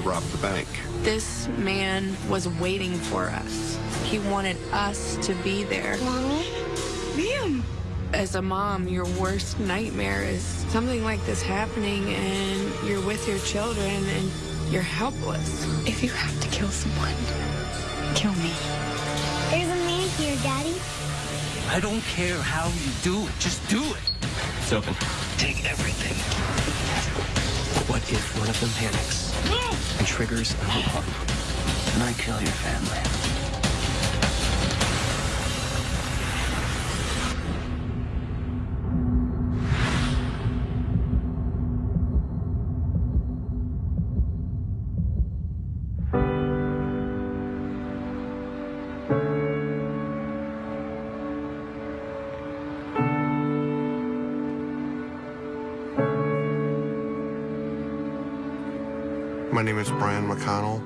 to rob the bank. This man was waiting for us. He wanted us to be there. Mommy? Liam! As a mom, your worst nightmare is something like this happening and you're with your children and you're helpless. If you have to kill someone, kill me. There's a man here, Daddy. I don't care how you do it. Just do it. It's open. Take everything. What if one of them panics and triggers an alarm? And I kill your family. Name is Brian McConnell.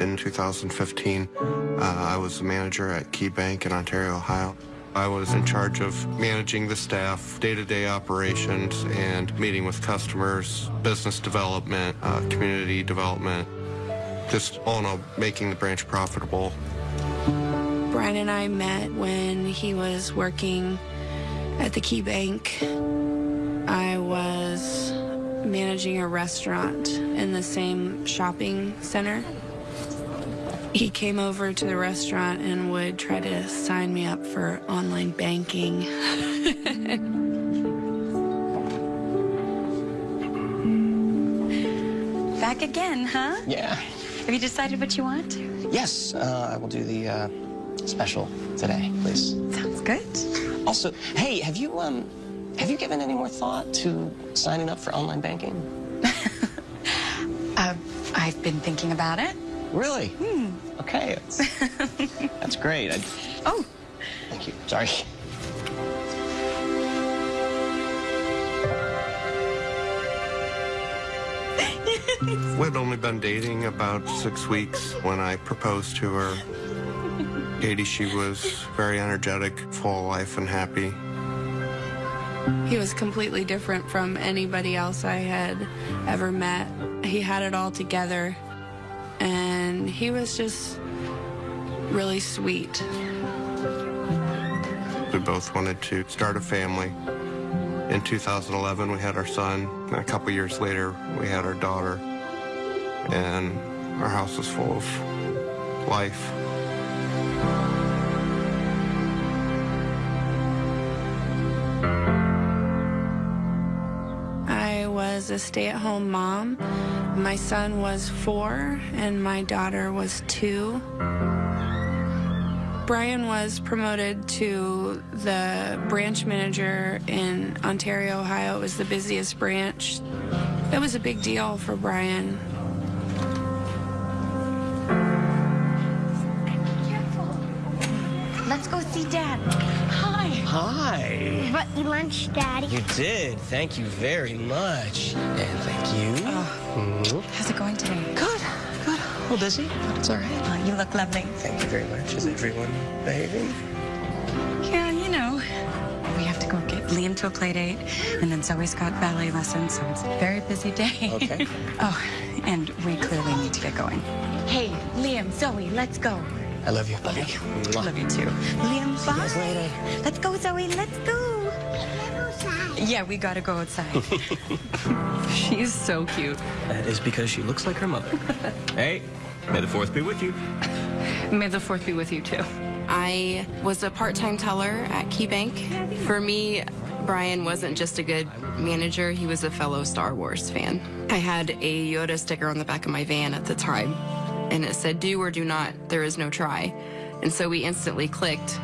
In 2015, uh, I was the manager at Key Bank in Ontario, Ohio. I was in charge of managing the staff, day-to-day operations, and meeting with customers, business development, uh, community development, just all in all, making the branch profitable. Brian and I met when he was working at the Key Bank. I was managing a restaurant in the same shopping center. He came over to the restaurant and would try to sign me up for online banking. Back again, huh? Yeah. Have you decided what you want? Yes, uh, I will do the uh, special today, please. Sounds good. Also, hey, have you um, have you given any more thought to signing up for online banking? uh, I've been thinking about it. Really? Hmm. Okay, that's, that's great. I, oh. Thank you. Sorry. We'd only been dating about six weeks when I proposed to her. Katie, she was very energetic, full of life and happy. He was completely different from anybody else I had ever met. He had it all together, and he was just really sweet. We both wanted to start a family. In 2011, we had our son. A couple years later, we had our daughter. And our house was full of life. Stay-at-home mom. My son was four and my daughter was two. Brian was promoted to the branch manager in Ontario, Ohio. It was the busiest branch. It was a big deal for Brian. Hi. Brought you lunch, Daddy. You did. Thank you very much. And thank you. Oh. Mm. How's it going today? Good. Good. A little busy, but it's all right. Oh, you look lovely. Thank you very much. Is everyone behaving? Yeah, you know. We have to go get Liam to a play date, and then Zoe's got ballet lessons, so it's a very busy day. Okay. oh, and we clearly need to get going. Hey, Liam, Zoe, let's go. I love you, buddy. Love you too. Liam, See you guys later. Let's go, Zoe. Let's go. Yeah, we gotta go outside. She's so cute. That is because she looks like her mother. hey, may the fourth be with you. May the fourth be with you too. I was a part-time teller at KeyBank. For me, Brian wasn't just a good manager, he was a fellow Star Wars fan. I had a Yoda sticker on the back of my van at the time, and it said, do or do not, there is no try. And so we instantly clicked.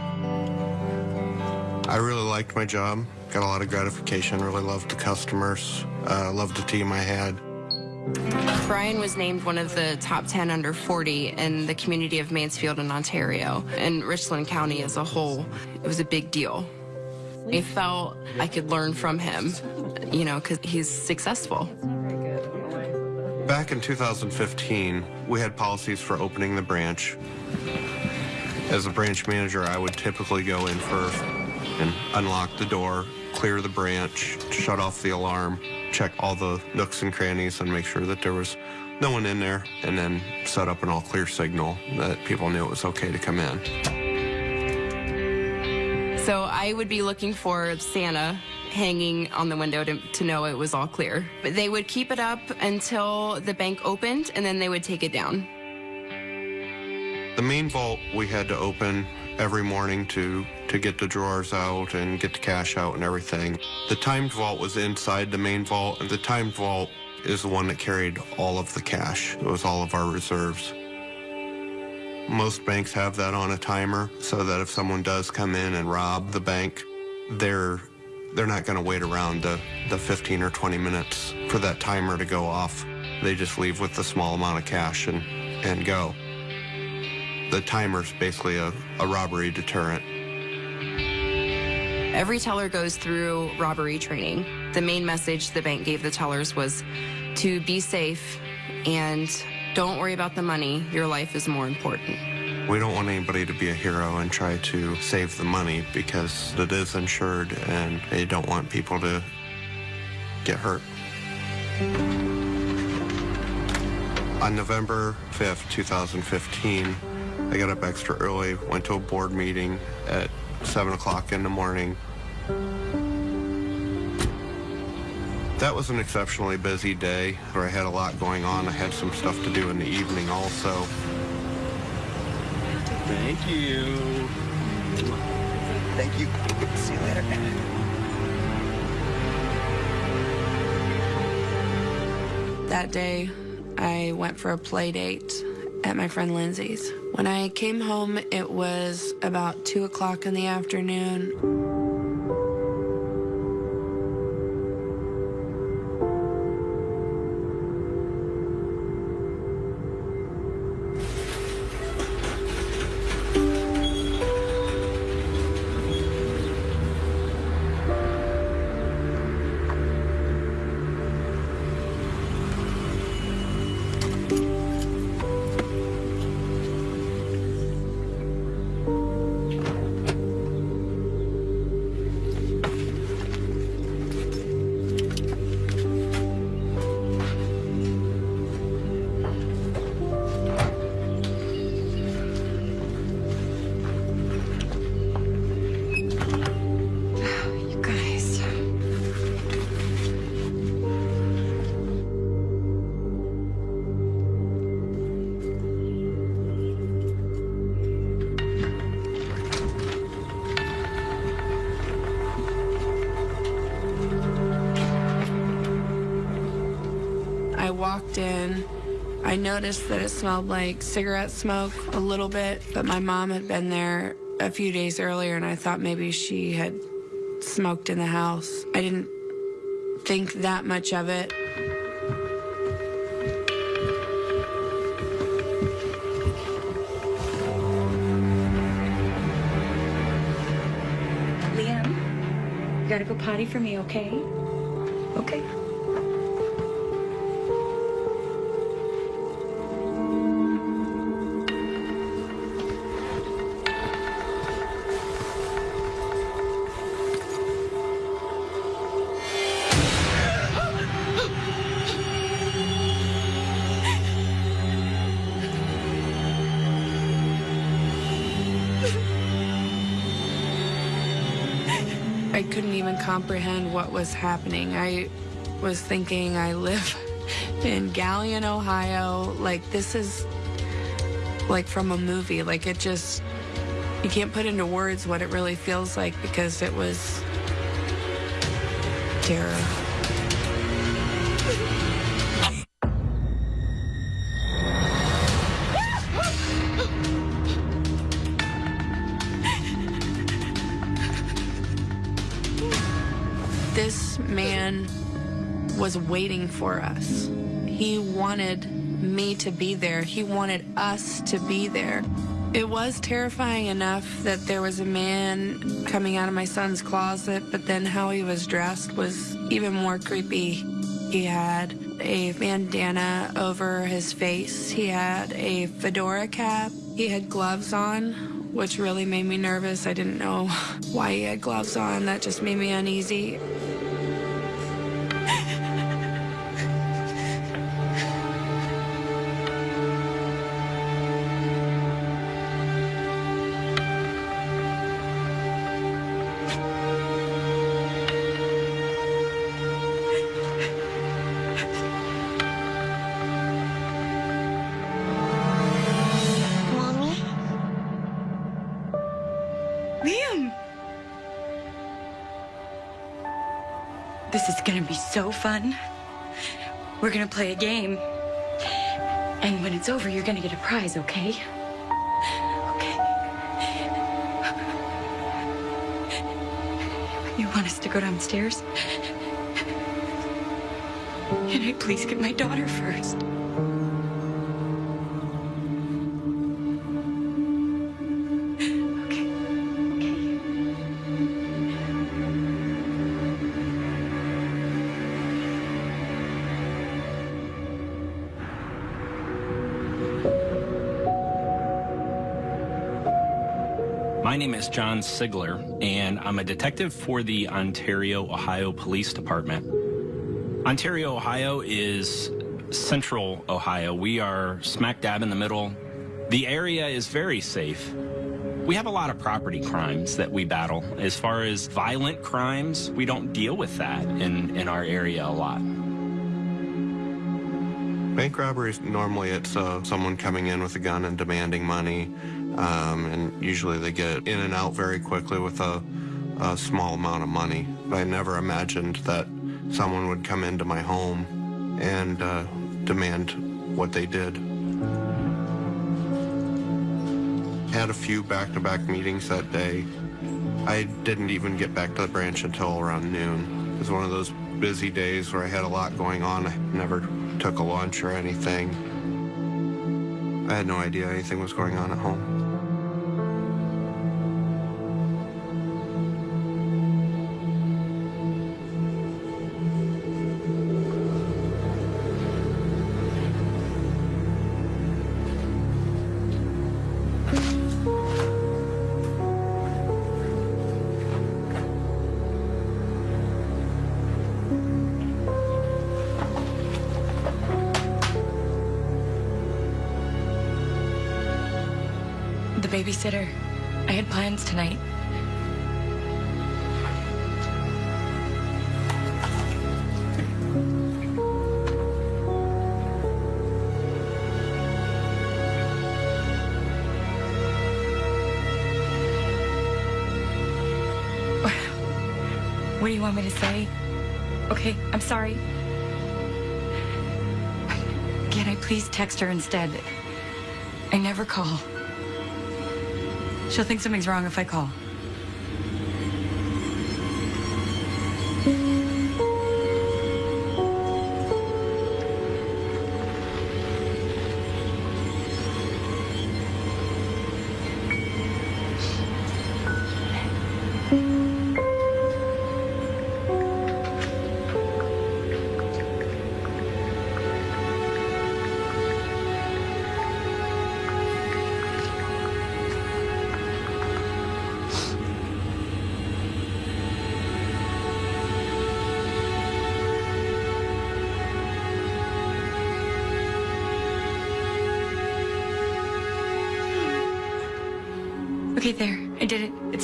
I really liked my job, got a lot of gratification, really loved the customers, uh, loved the team I had. Brian was named one of the top 10 under 40 in the community of Mansfield in Ontario. And Richland County as a whole, it was a big deal. I felt I could learn from him, you know, because he's successful. Back in 2015, we had policies for opening the branch. As a branch manager, I would typically go in first and unlock the door, clear the branch, shut off the alarm, check all the nooks and crannies and make sure that there was no one in there, and then set up an all clear signal that people knew it was okay to come in. So I would be looking for Santa hanging on the window to, to know it was all clear. But they would keep it up until the bank opened and then they would take it down. The main vault we had to open every morning to to get the drawers out and get the cash out and everything. The timed vault was inside the main vault, and the timed vault is the one that carried all of the cash. It was all of our reserves. Most banks have that on a timer so that if someone does come in and rob the bank, they're they're not going to wait around the, the 15 or 20 minutes for that timer to go off. They just leave with a small amount of cash and, and go. The timer's basically a, a robbery deterrent. Every teller goes through robbery training. The main message the bank gave the tellers was to be safe and don't worry about the money. Your life is more important. We don't want anybody to be a hero and try to save the money because it is insured and they don't want people to get hurt. On November 5th, 2015, I got up extra early, went to a board meeting at 7 o'clock in the morning. That was an exceptionally busy day where I had a lot going on. I had some stuff to do in the evening also. Thank you. Thank you. See you later. That day, I went for a play date at my friend Lindsay's. When I came home, it was about 2 o'clock in the afternoon. I noticed that it smelled like cigarette smoke a little bit, but my mom had been there a few days earlier and I thought maybe she had smoked in the house. I didn't think that much of it. Liam, you gotta go potty for me, okay? Even comprehend what was happening. I was thinking I live in Galion, Ohio. Like, this is like from a movie. Like, it just, you can't put into words what it really feels like because it was terror. Was waiting for us. He wanted me to be there. He wanted us to be there. It was terrifying enough that there was a man coming out of my son's closet, but then how he was dressed was even more creepy. He had a bandana over his face. He had a fedora cap. He had gloves on, which really made me nervous. I didn't know why he had gloves on. That just made me uneasy. This is gonna be so fun. We're gonna play a game. And when it's over, you're gonna get a prize, okay? Okay. You want us to go downstairs? Can I please get my daughter first? John Sigler, and I'm a detective for the Ontario, Ohio Police Department. Ontario, Ohio is central Ohio. We are smack dab in the middle. The area is very safe. We have a lot of property crimes that we battle. As far as violent crimes, we don't deal with that in, in our area a lot. Bank robberies, normally it's uh, someone coming in with a gun and demanding money, um, and usually they get in and out very quickly with a, a small amount of money. I never imagined that someone would come into my home and uh, demand what they did. Had a few back-to-back meetings that day. I didn't even get back to the branch until around noon. It was one of those busy days where I had a lot going on. I never took a lunch or anything. I had no idea anything was going on at home. What do you want me to say? Okay, I'm sorry. Can I please text her instead? I never call. She'll think something's wrong if I call.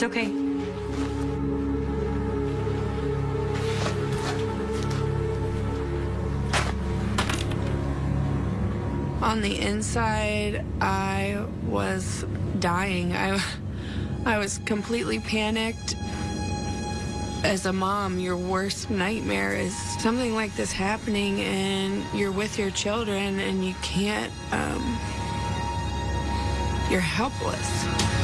It's okay. On the inside, I was dying. I, I was completely panicked. As a mom, your worst nightmare is something like this happening, and you're with your children, and you can't. Um, you're helpless.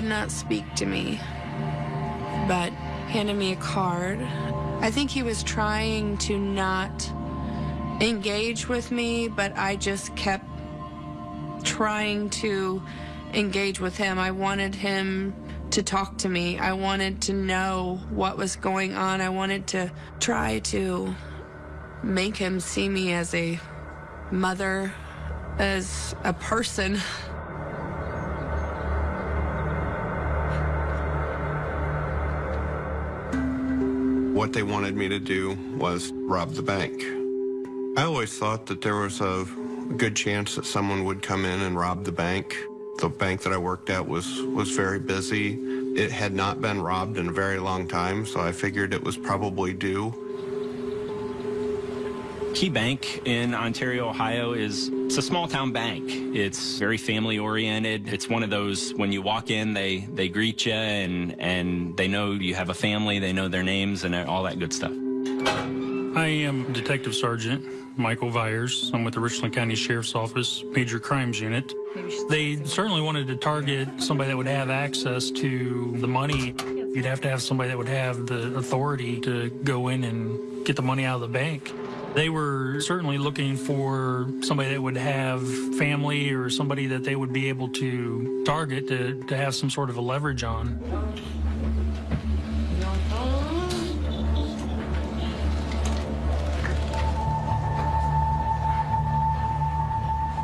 Would not speak to me, but handed me a card. I think he was trying to not engage with me, but I just kept trying to engage with him. I wanted him to talk to me. I wanted to know what was going on. I wanted to try to make him see me as a mother, as a person. What they wanted me to do was rob the bank. I always thought that there was a good chance that someone would come in and rob the bank. The bank that I worked at was, was very busy. It had not been robbed in a very long time, so I figured it was probably due. Key Bank in Ontario, Ohio is it's a small town bank. It's very family oriented. It's one of those when you walk in, they they greet you and and they know you have a family. They know their names and all that good stuff. I am Detective Sergeant Michael Viers. I'm with the Richland County Sheriff's Office Major Crimes Unit. They certainly wanted to target somebody that would have access to the money. You'd have to have somebody that would have the authority to go in and get the money out of the bank. They were certainly looking for somebody that would have family or somebody that they would be able to target to, to have some sort of a leverage on.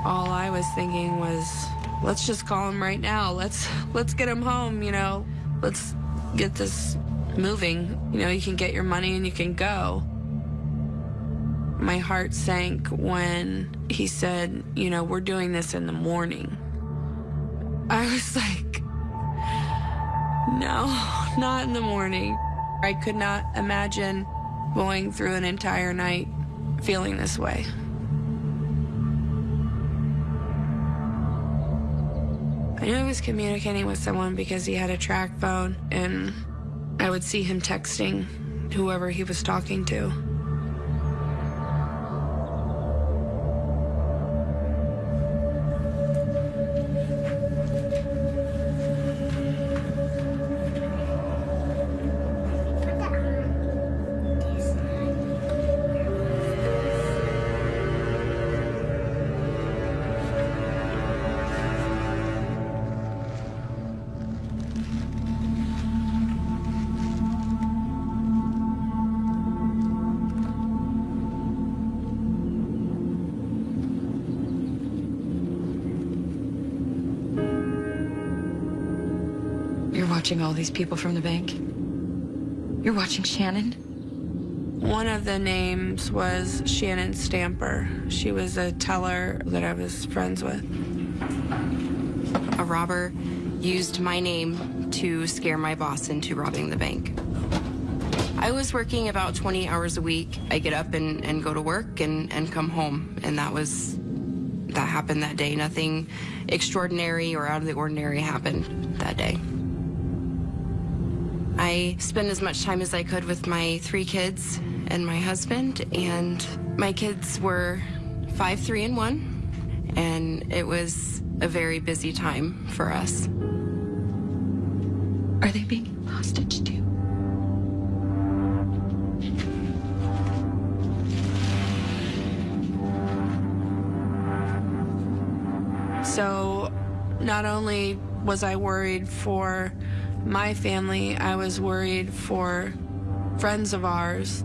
All I was thinking was, let's just call him right now. Let's let's get him home, you know. Let's get this moving. You know, you can get your money and you can go. My heart sank when he said, you know, we're doing this in the morning. I was like, no, not in the morning. I could not imagine going through an entire night feeling this way. I knew he was communicating with someone because he had a TracFone, and I would see him texting whoever he was talking to. Watching all these people from the bank? You're watching Shannon? One of the names was Shannon Stamper. She was a teller that I was friends with. A robber used my name to scare my boss into robbing the bank. I was working about 20 hours a week. I get up and, and go to work and, and come home. And that was, that happened that day. Nothing extraordinary or out of the ordinary happened that day. I spent as much time as I could with my three kids and my husband, and my kids were five, three, and one, and it was a very busy time for us. Are they being hostage too? So not only was I worried for my family, I was worried for friends of ours.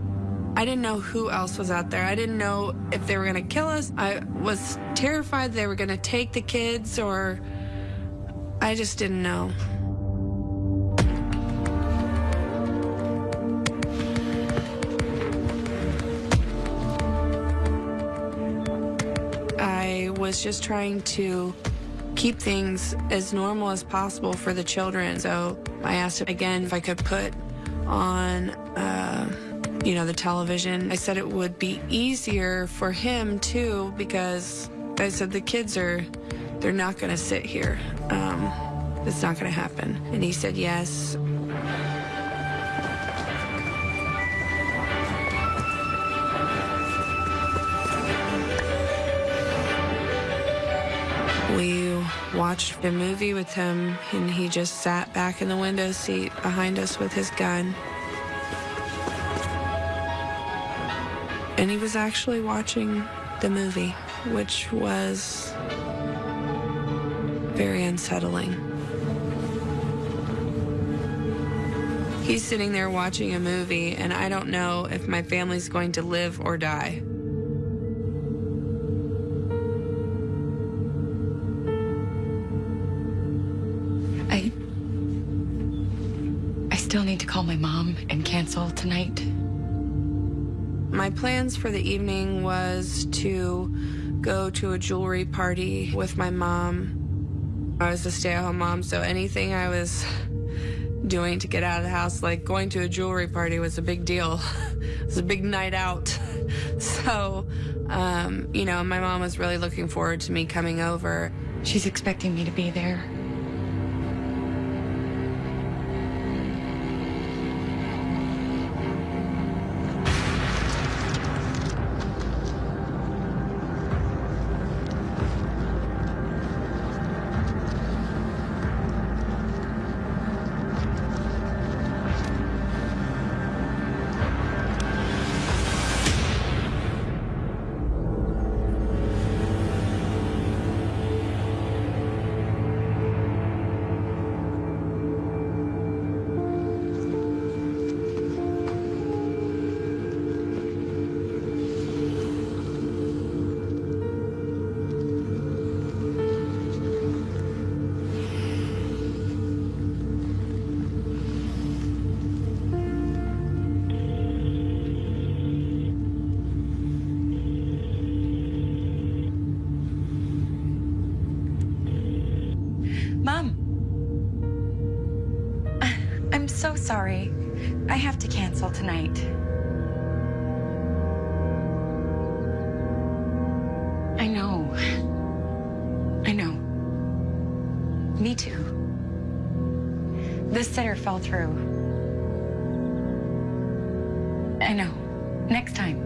I didn't know who else was out there. I didn't know if they were going to kill us. I was terrified they were going to take the kids, or I just didn't know. I was just trying to keep things as normal as possible for the children. So I asked again if I could put on, uh, you know, the television. I said it would be easier for him too because I said the kids are, they're not going to sit here. Um, it's not going to happen. And he said yes. Watched a movie with him, and he just sat back in the window seat behind us with his gun. And he was actually watching the movie, which was very unsettling. He's sitting there watching a movie, and I don't know if my family's going to live or die. Call my mom and cancel tonight. My plans for the evening was to go to a jewelry party with my mom. I was a stay at home mom, so anything I was doing to get out of the house, like going to a jewelry party, was a big deal. it was a big night out. So, um, you know, my mom was really looking forward to me coming over. She's expecting me to be there. The sitter fell through. I know. Next time.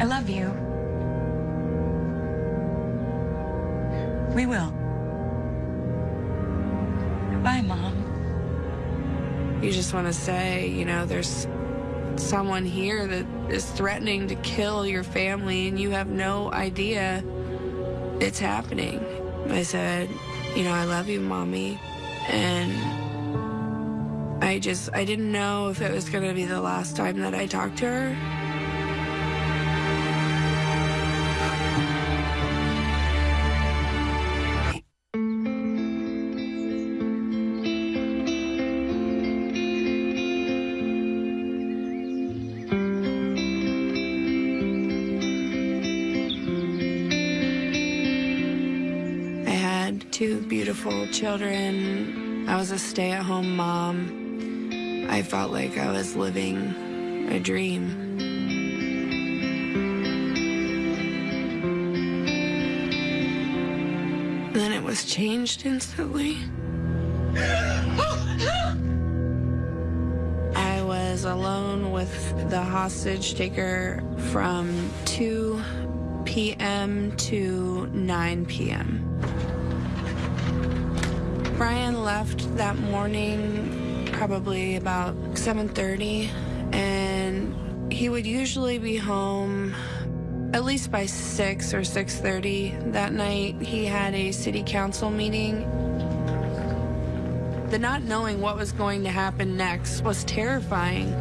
I love you. We will. Bye, Mom. You just want to say, you know, there's someone here that is threatening to kill your family and you have no idea it's happening. I said, you know, I love you, Mommy. And I just, I didn't know if it was going to be the last time that I talked to her. Beautiful children. I was a stay at home mom. I felt like I was living a dream. Then it was changed instantly. I was alone with the hostage taker from 2 p.m. to 9 p.m. left that morning probably about 7:30 and he would usually be home at least by 6 or 6:30 that night he had a city council meeting. The not knowing what was going to happen next was terrifying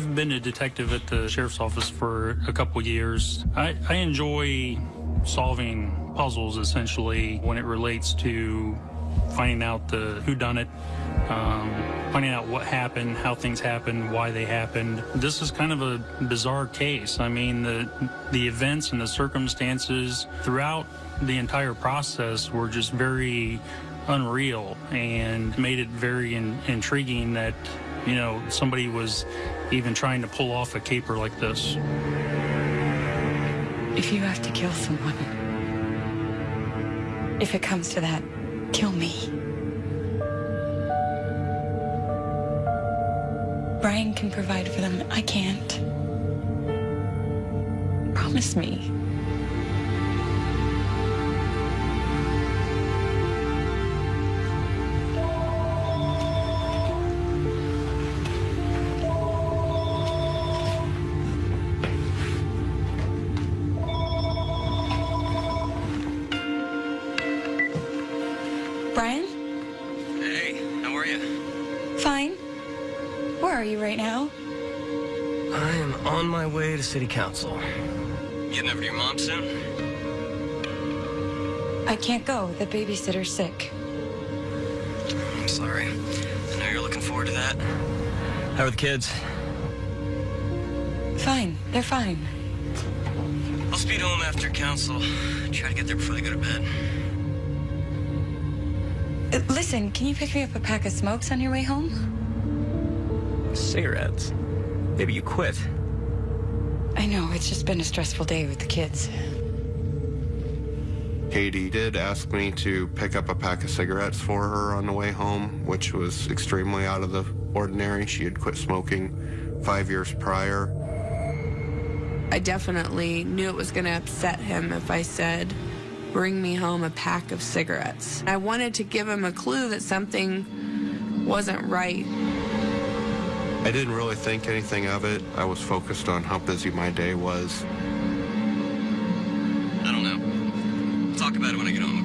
I've been a detective at the sheriff's office for a couple years. I, I enjoy solving puzzles essentially when it relates to finding out the who done it, um, finding out what happened, how things happened, why they happened. This is kind of a bizarre case. I mean, the the events and the circumstances throughout the entire process were just very unreal and made it very in, intriguing that you know somebody was even trying to pull off a caper like this. If you have to kill someone, if it comes to that, kill me. Brian can provide for them. I can't. Promise me. City council. Getting over to your mom soon? I can't go. The babysitter's sick. I'm sorry. I know you're looking forward to that. How are the kids? Fine. They're fine. I'll speed home after council. Try to get there before they go to bed. Uh, listen, can you pick me up a pack of smokes on your way home? Cigarettes? Maybe you quit. I know, it's just been a stressful day with the kids. Katie did ask me to pick up a pack of cigarettes for her on the way home, which was extremely out of the ordinary. She had quit smoking five years prior. I definitely knew it was going to upset him if I said, bring me home a pack of cigarettes. I wanted to give him a clue that something wasn't right. I didn't really think anything of it. I was focused on how busy my day was. I don't know. Talk about it when I get home,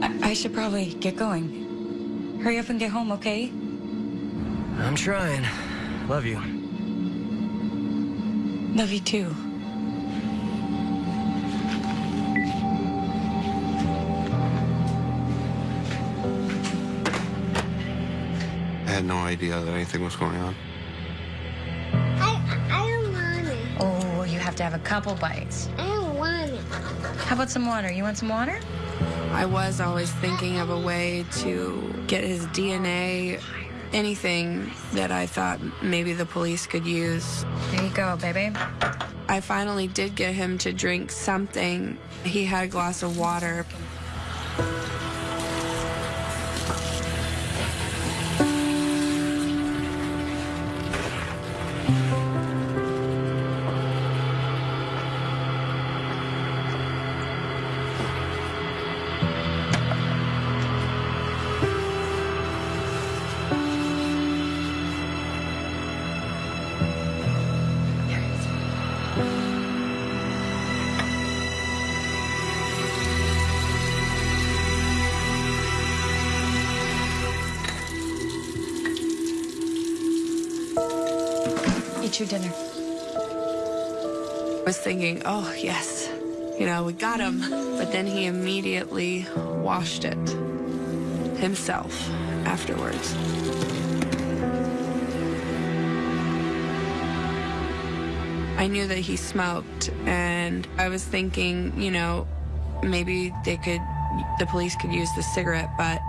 okay? I, I should probably get going. Hurry up and get home, okay? I'm trying. Love you. Love you too. No idea that anything was going on. I, I don't want it. Oh, you have to have a couple bites. I don't want it. How about some water? You want some water? I was always thinking of a way to get his DNA, anything that I thought maybe the police could use. There you go, baby. I finally did get him to drink something. He had a glass of water. Oh, yes, you know, we got him. But then he immediately washed it himself afterwards. I knew that he smoked, and I was thinking, you know, maybe they could, the police could use the cigarette, but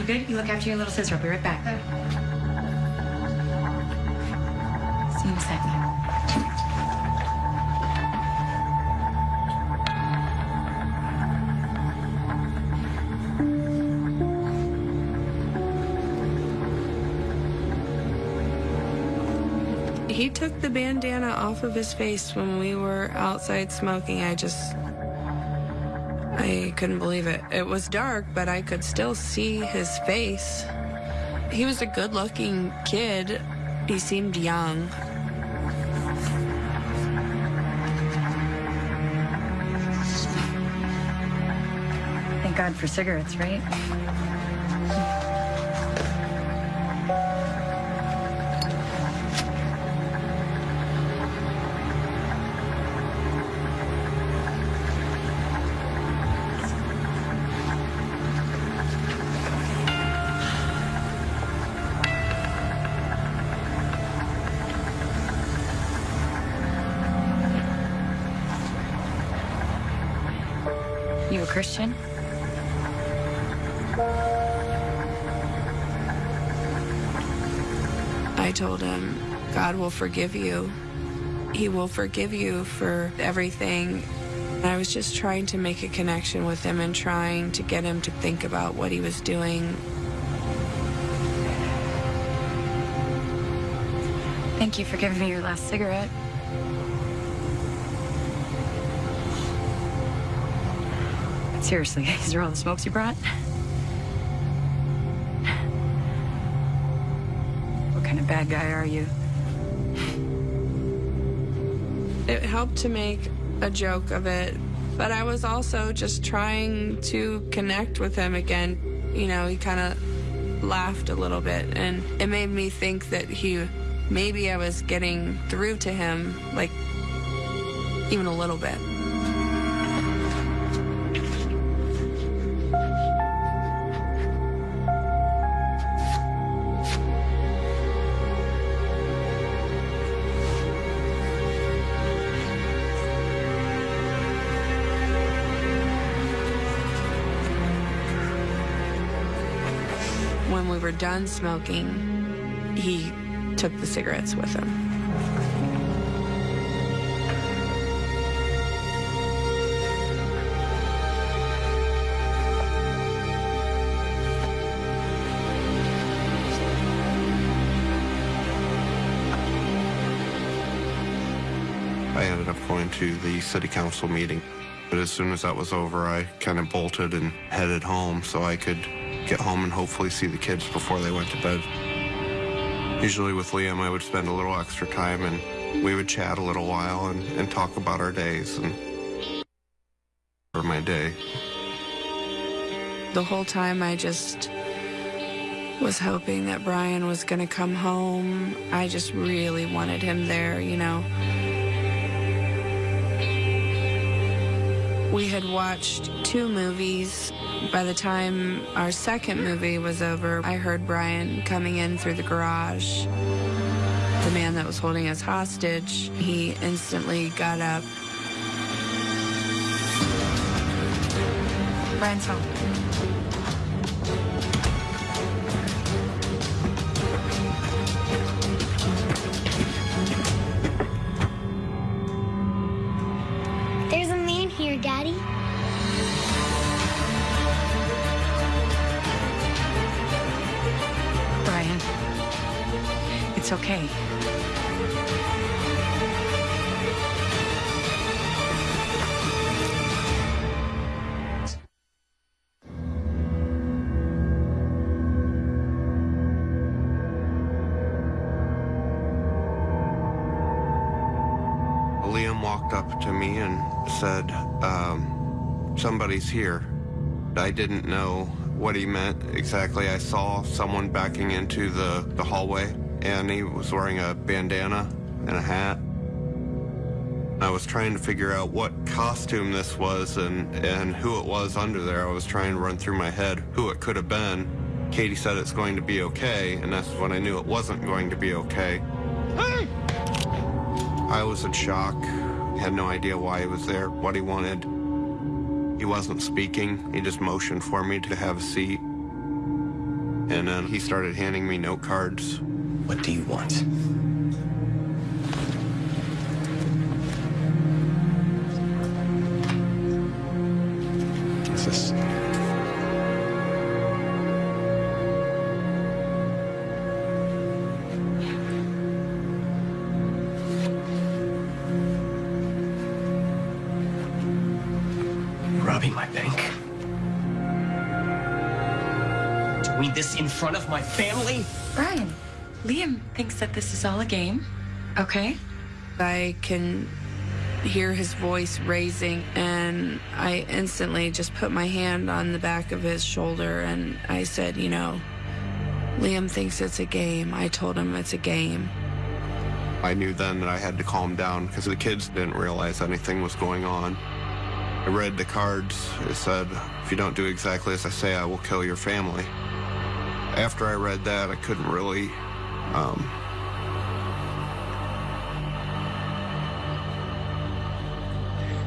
You good? You look after your little sister. I'll be right back. See you in a second. he took the bandana off of his face when we were outside smoking. I just, I couldn't believe it. It was dark, but I could still see his face. He was a good looking kid. He seemed young. Thank God for cigarettes, right? Christian? I told him, God will forgive you. He will forgive you for everything. I was just trying to make a connection with him and trying to get him to think about what he was doing. Thank you for giving me your last cigarette. Seriously, these are all the smokes you brought? What kind of bad guy are you? It helped to make a joke of it, but I was also just trying to connect with him again. You know, he kind of laughed a little bit, and it made me think that he maybe I was getting through to him, like even a little bit. Done smoking, he took the cigarettes with him. I ended up going to the city council meeting. But as soon as that was over, I kind of bolted and headed home so I could get home and hopefully see the kids before they went to bed. Usually with Liam, I would spend a little extra time and we would chat a little while and, and talk about our days and for my day. The whole time I just was hoping that Brian was going to come home. I just really wanted him there, you know. We had watched two movies. By the time our second movie was over, I heard Brian coming in through the garage. The man that was holding us hostage, he instantly got up. Brian's home. Here. I didn't know what he meant exactly. I saw someone backing into the, the hallway and he was wearing a bandana and a hat. I was trying to figure out what costume this was and, and who it was under there. I was trying to run through my head who it could have been. Katie said it's going to be okay, and that's when I knew it wasn't going to be okay. I was in shock. Had no idea why he was there, what he wanted. Wasn't speaking. He just motioned for me to have a seat. And then he started handing me note cards. What do you want? Robbing my bank. Doing this in front of my family? Brian, Liam thinks that this is all a game, okay? I can hear his voice raising, and I instantly just put my hand on the back of his shoulder and I said, You know, Liam thinks it's a game. I told him it's a game. I knew then that I had to calm down because the kids didn't realize anything was going on. Read the cards. It said, if you don't do exactly as I say, I will kill your family. After I read that, I couldn't really um,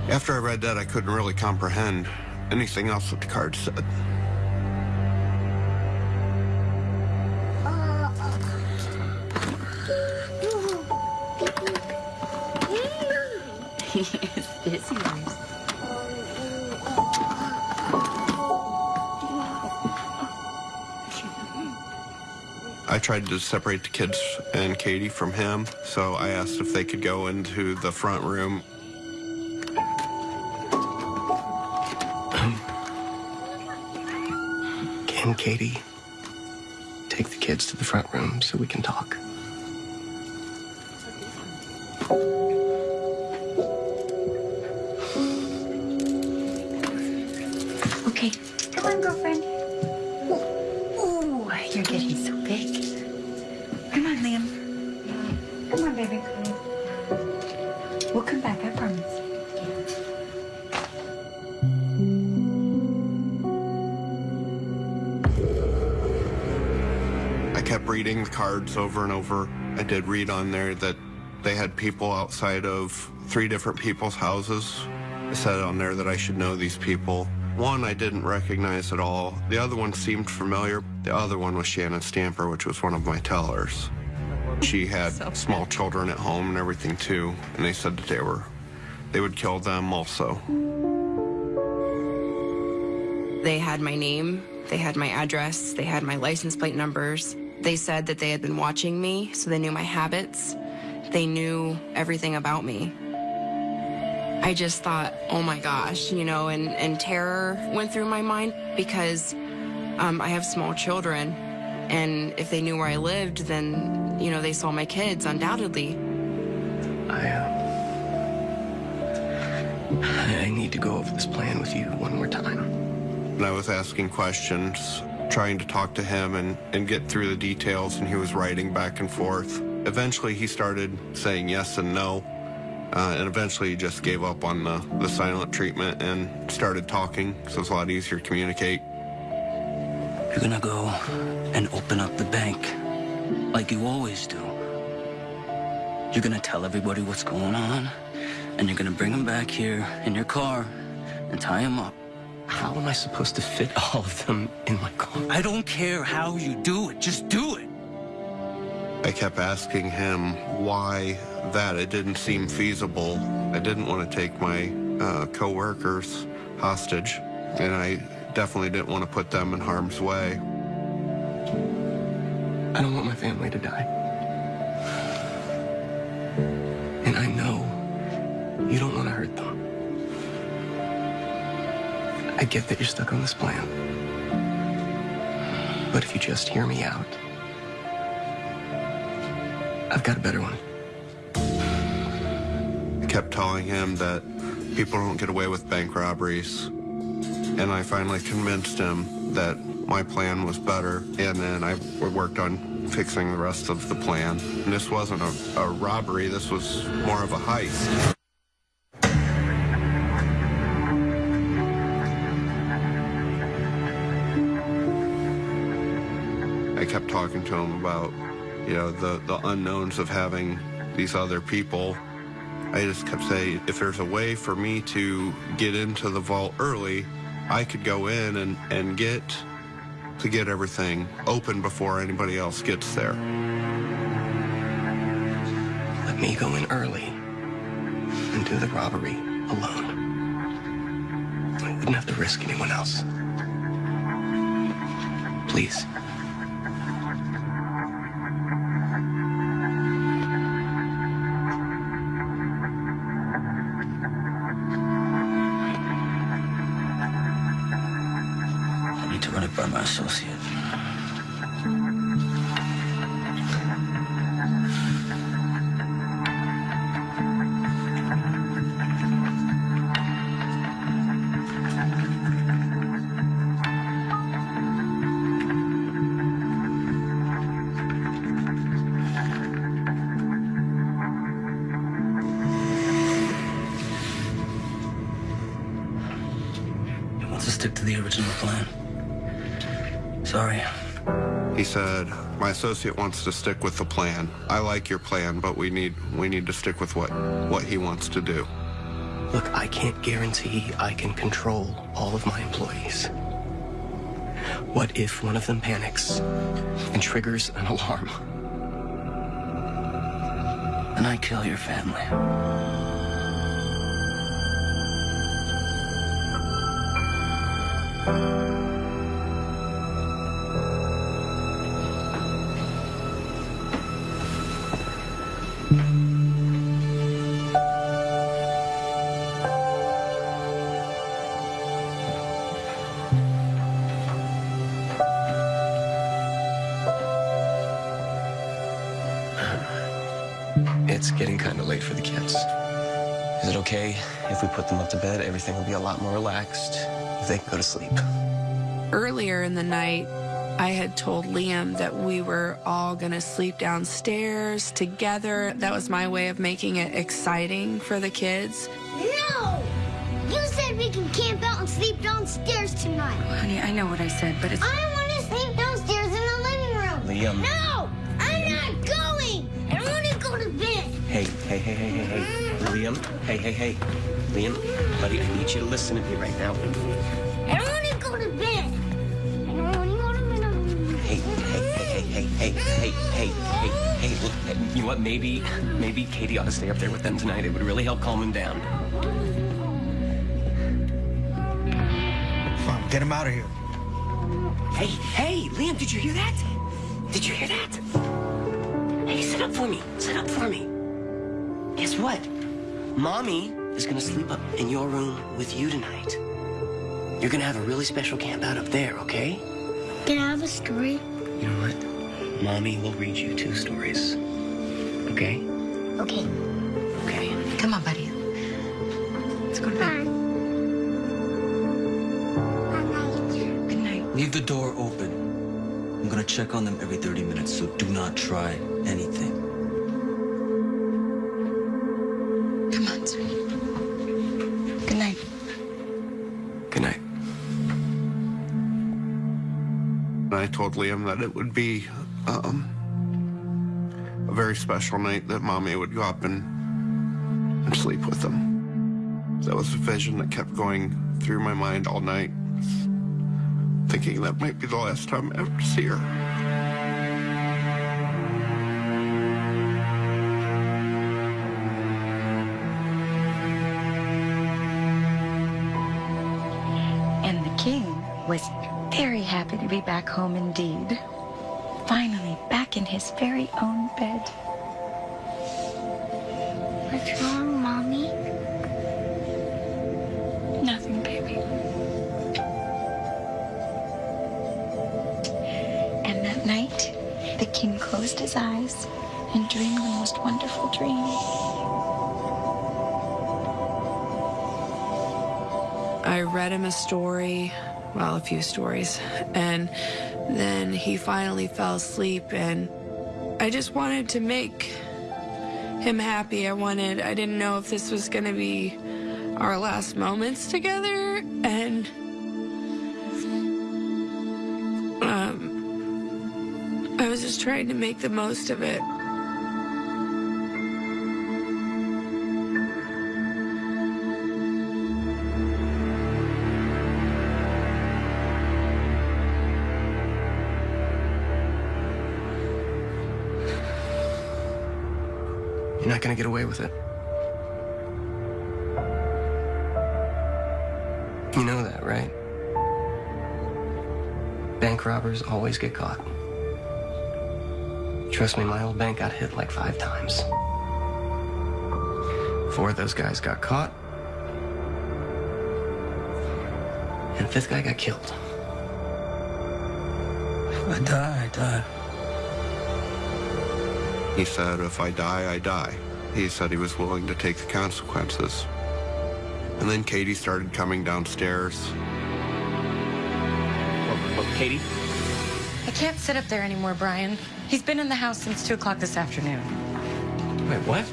After I read that, I couldn't really comprehend anything else that the card said. Tried to separate the kids and Katie from him, so I asked if they could go into the front room. Can Katie take the kids to the front room so we can talk? Reading over and over. I did read on there that they had people outside of three different people's houses. I said on there that I should know these people. One I didn't recognize at all. The other one seemed familiar. The other one was Shannon Stamper, which was one of my tellers. She had small children at home and everything too, and they said that they were they would kill them also. They had my name, they had my address, they had my license plate numbers. They said that they had been watching me, so they knew my habits. They knew everything about me. I just thought, oh my gosh, you know, and, and terror went through my mind because um, I have small children. And if they knew where I lived, then, you know, they saw my kids, undoubtedly. I, uh, I need to go over this plan with you one more time. And I was asking questions, trying to talk to him and, and get through the details, and he was writing back and forth. Eventually, he started saying yes and no, uh, and eventually he just gave up on the, the silent treatment and started talking, so it's a lot easier to communicate. You're gonna go and open up the bank like you always do. You're gonna tell everybody what's going on, and you're gonna bring them back here in your car and tie them up. How am I supposed to fit all of them in my car? I don't care how you do it, just do it. I kept asking him why that. It didn't seem feasible. I didn't want to take my uh, co-workers hostage, and I definitely didn't want to put them in harm's way. I don't want my family to die. And I know you don't want to hurt them. I get that you're stuck on this plan. But if you just hear me out, I've got a better one. I kept telling him that people don't get away with bank robberies. And I finally convinced him that my plan was better. And then I worked on fixing the rest of the plan. And this wasn't a, a robbery, this was more of a heist. Talking to him about, you know, the, the unknowns of having these other people. I just kept saying, if there's a way for me to get into the vault early, I could go in and, and get to get everything open before anybody else gets there. Let me go in early and do the robbery alone. I wouldn't have to risk anyone else. Please. By my associate. Said, "My associate wants to stick with the plan. I like your plan, but we need we need to stick with what what he wants to do." Look, I can't guarantee I can control all of my employees. What if one of them panics and triggers an alarm? And I kill your family. Okay if we put them up to bed? Everything will be a lot more relaxed if they can go to sleep. Earlier in the night, I had told Liam that we were all going to sleep downstairs together. That was my way of making it exciting for the kids. No! You said we can camp out and sleep downstairs tonight. Honey, I know what I said, but it's. I want to sleep downstairs in the living room. Liam. No! Hey, hey, hey. Liam, buddy, I need you to listen to me right now. I want to go to bed. I don't want to go to bed. Hey, hey, hey, hey, hey, hey, hey, hey, hey, hey, look, you know what? Maybe, maybe Katie ought to stay up there with them tonight. It would really help calm them down. Come on, get him out of here. Hey, hey, Liam, did you hear that? Did you hear that? Hey, sit up for me. Sit up for me. Guess what? Mommy is gonna sleep up in your room with you tonight. You're gonna have a really special camp out up there, okay? Can I have a story? You know what? Mommy will read you two stories. Okay? Okay. Okay. Come on, buddy. Let's go to bed. Good night. Leave the door open. I'm gonna check on them every 30 minutes, so do not try anything. Liam that it would be um, a very special night that mommy would go up and, and sleep with him. That was a vision that kept going through my mind all night, thinking that might be the last time I ever see her. And the king was very happy to be back home indeed. Finally, back in his very own bed. What's wrong, Mommy? Nothing, baby. And that night, the king closed his eyes and dreamed the most wonderful dream. I read him a story, well, a few stories, and then he finally fell asleep, and I just wanted to make him happy. I wanted, I didn't know if this was going to be our last moments together, and um, I was just trying to make the most of it. Robbers always get caught. Trust me, my old bank got hit like five times. Four of those guys got caught. And the fifth guy got killed. I die, I die. He said, if I die, I die. He said he was willing to take the consequences. And then Katie started coming downstairs. Katie? I can't sit up there anymore, Brian. He's been in the house since 2 o'clock this afternoon. Wait, what?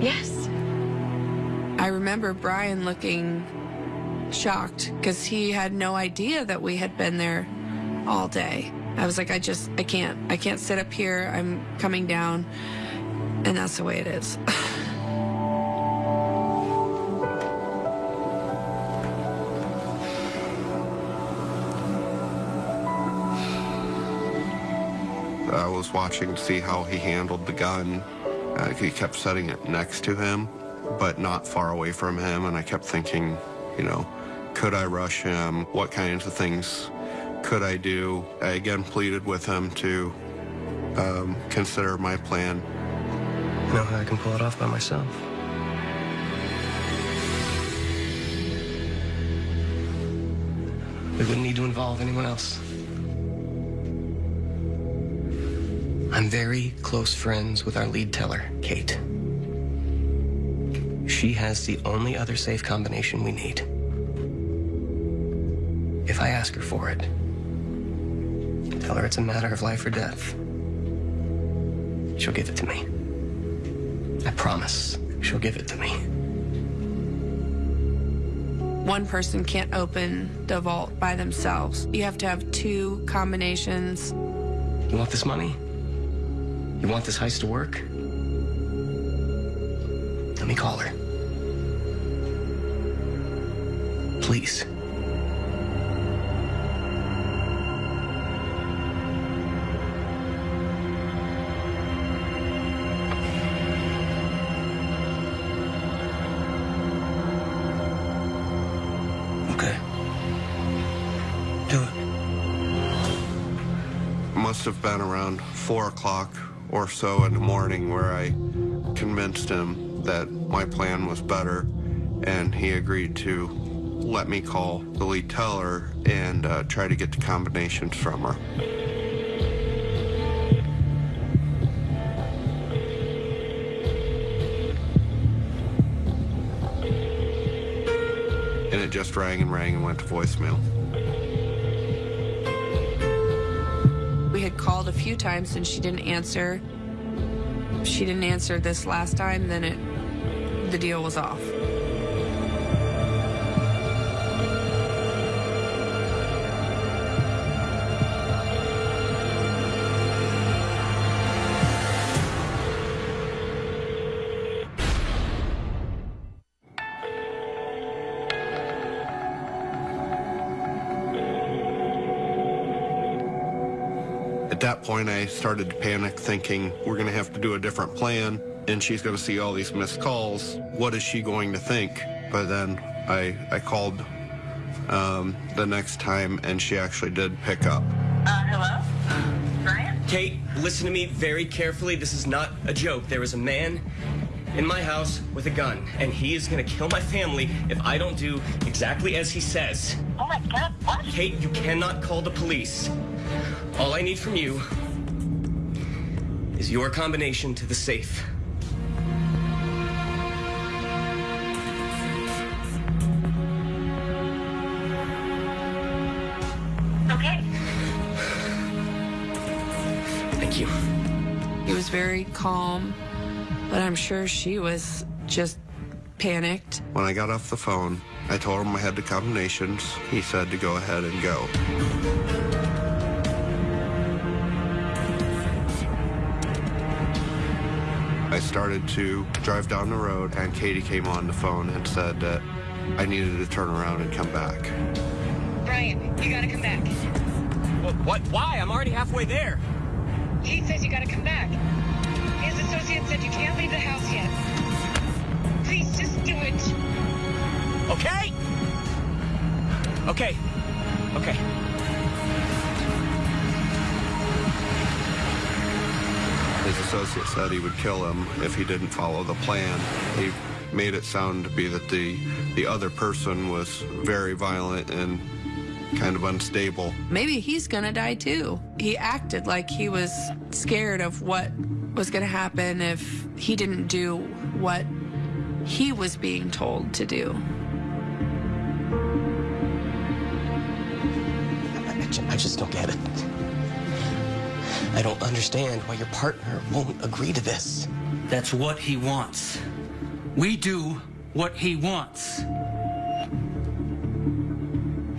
Yes. I remember Brian looking shocked because he had no idea that we had been there all day. I was like, I just, I can't, I can't sit up here. I'm coming down. And that's the way it is. was watching to see how he handled the gun. Uh, he kept setting it next to him, but not far away from him. And I kept thinking, you know, could I rush him? What kinds of things could I do? I again pleaded with him to um, consider my plan. I know how I can pull it off by myself. We wouldn't need to involve anyone else. I'm very close friends with our lead teller, Kate. She has the only other safe combination we need. If I ask her for it, tell her it's a matter of life or death. She'll give it to me. I promise she'll give it to me. One person can't open the vault by themselves. You have to have two combinations. You want this money? You want this heist to work? Let me call her. Please. Must have been around four o'clock or so in the morning where I convinced him that my plan was better, and he agreed to let me call the lead teller and uh, try to get the combinations from her. And it just rang and rang and went to voicemail. Called a few times and she didn't answer. If she didn't answer this last time, then it the deal was off. Started to panic, thinking we're going to have to do a different plan, and she's going to see all these missed calls. What is she going to think? But then I, I called um, the next time, and she actually did pick up. Uh, hello? Brian? Kate, listen to me very carefully. This is not a joke. There is a man in my house with a gun, and he is gonna kill my family if I don't do exactly as he says. Oh my god, what? Kate, you cannot call the police. All I need from you is your combination to the safe. Okay. Thank you. He was very calm, but I'm sure she was just panicked. When I got off the phone, I told him I had the combinations. He said to go ahead and go. Started to drive down the road, and Katie came on the phone and said that I needed to turn around and come back. Brian, you gotta come back. What? what? Why? I'm already halfway there. He says you gotta come back. His associate said you can't leave the house yet. Please, just do it. Okay? Okay. Okay. His associate said he would kill him if he didn't follow the plan. He made it sound to be that the the other person was very violent and kind of unstable. Maybe he's gonna die too. He acted like he was scared of what was gonna happen if he didn't do what he was being told to do. I, I just don't get it. I don't understand why your partner won't agree to this. That's what he wants. We do what he wants.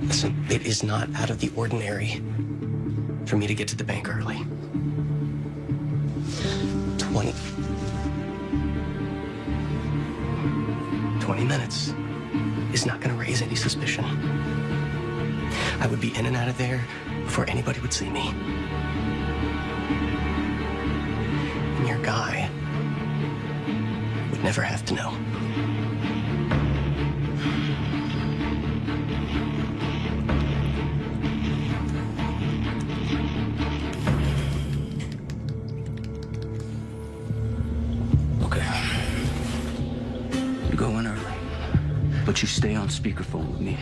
Listen, it is not out of the ordinary for me to get to the bank early. 20. 20 minutes is not going to raise any suspicion. I would be in and out of there before anybody would see me. Guy would never have to know. Okay. You go in early, but you stay on speakerphone with me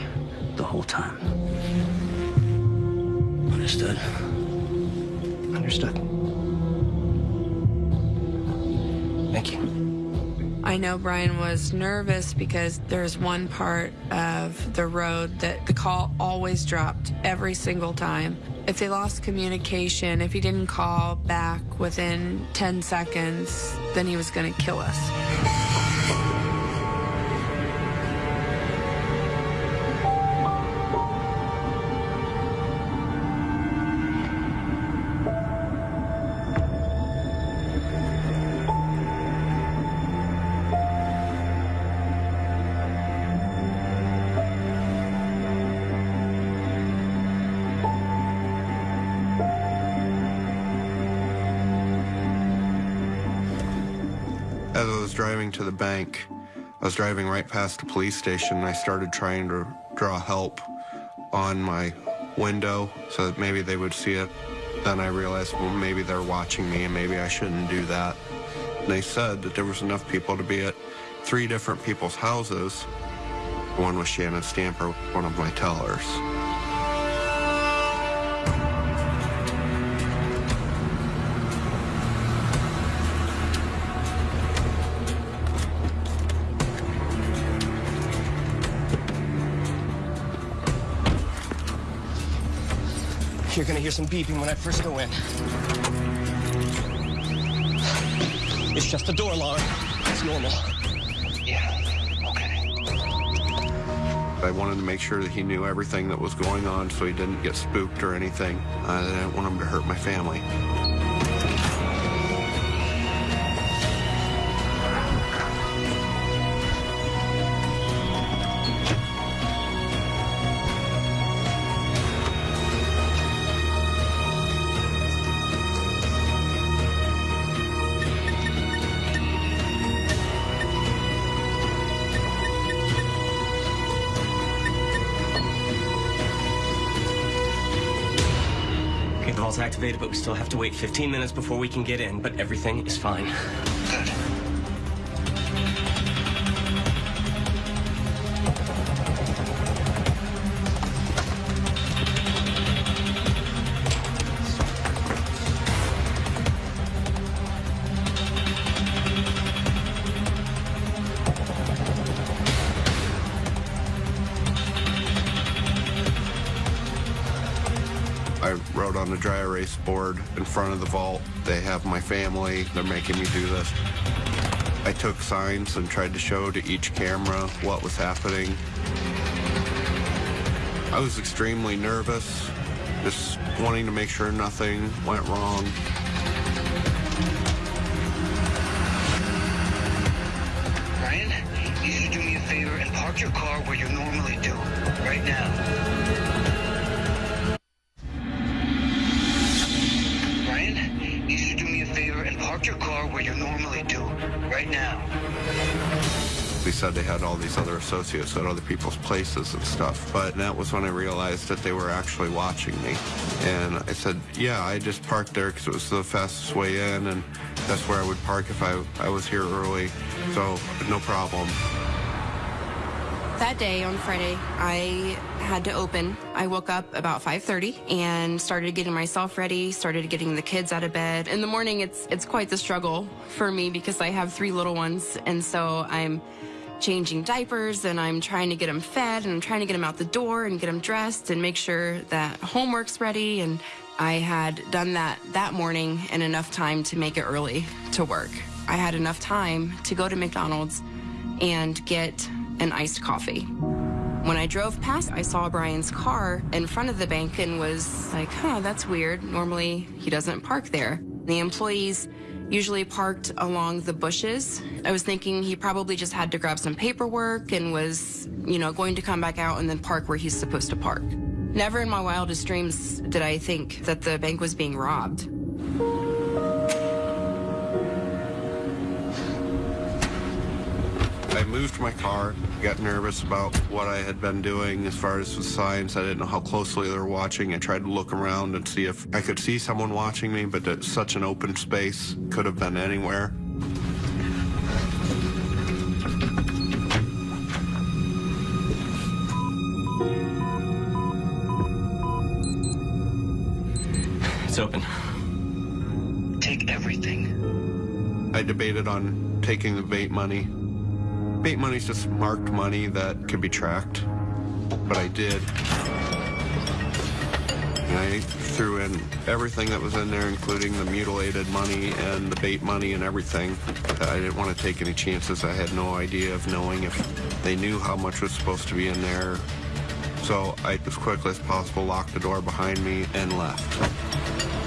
the whole time. Understood? Understood. Thank you. I know Brian was nervous because there's one part of the road that the call always dropped every single time. If they lost communication, if he didn't call back within 10 seconds, then he was going to kill us. Driving to the bank, I was driving right past the police station and I started trying to draw help on my window so that maybe they would see it. Then I realized, well, maybe they're watching me and maybe I shouldn't do that. And they said that there was enough people to be at three different people's houses. One was Shannon Stamper, one of my tellers. You're gonna hear some beeping when I first go in. It's just a door alarm. It's normal. Yeah, okay. I wanted to make sure that he knew everything that was going on so he didn't get spooked or anything. I didn't want him to hurt my family. We still have to wait 15 minutes before we can get in, but everything is fine. I dry erase board in front of the vault. They have my family. They're making me do this. I took signs and tried to show to each camera what was happening. I was extremely nervous, just wanting to make sure nothing went wrong. At other people's places and stuff. But that was when I realized that they were actually watching me. And I said, yeah, I just parked there because it was the fastest way in, and that's where I would park if I, I was here early. So, no problem. That day on Friday, I had to open. I woke up about 5:30 and started getting myself ready, started getting the kids out of bed. In the morning, it's it's quite the struggle for me because I have three little ones, and so I'm changing diapers and I'm trying to get them fed and I'm trying to get them out the door and get them dressed and make sure that homework's ready and I had done that that morning and enough time to make it early to work. I had enough time to go to McDonald's and get an iced coffee. When I drove past, I saw Brian's car in front of the bank and was like, huh, that's weird. Normally, he doesn't park there. The employees usually parked along the bushes. I was thinking he probably just had to grab some paperwork and was, you know, going to come back out and then park where he's supposed to park. Never in my wildest dreams did I think that the bank was being robbed. I moved my car, got nervous about what I had been doing as far as the signs. I didn't know how closely they were watching. I tried to look around and see if I could see someone watching me, but it's such an open space, could have been anywhere. It's open. Take everything. I debated on taking the bait money. Bait money is just marked money that can be tracked, but I did. And I threw in everything that was in there, including the mutilated money and the bait money and everything. I didn't want to take any chances. I had no idea of knowing if they knew how much was supposed to be in there. So I, as quickly as possible, locked the door behind me and left.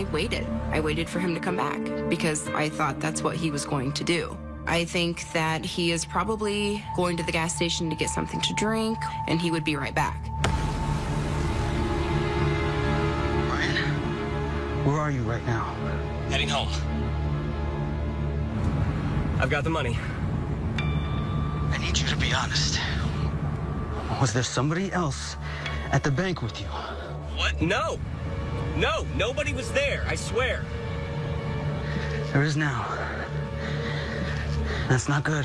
I waited. I waited for him to come back because I thought that's what he was going to do. I think that he is probably going to the gas station to get something to drink and he would be right back. Where are you right now? Heading home. I've got the money. I need you to be honest. Was there somebody else at the bank with you? What? No. No, nobody was there, I swear. There is now. That's not good.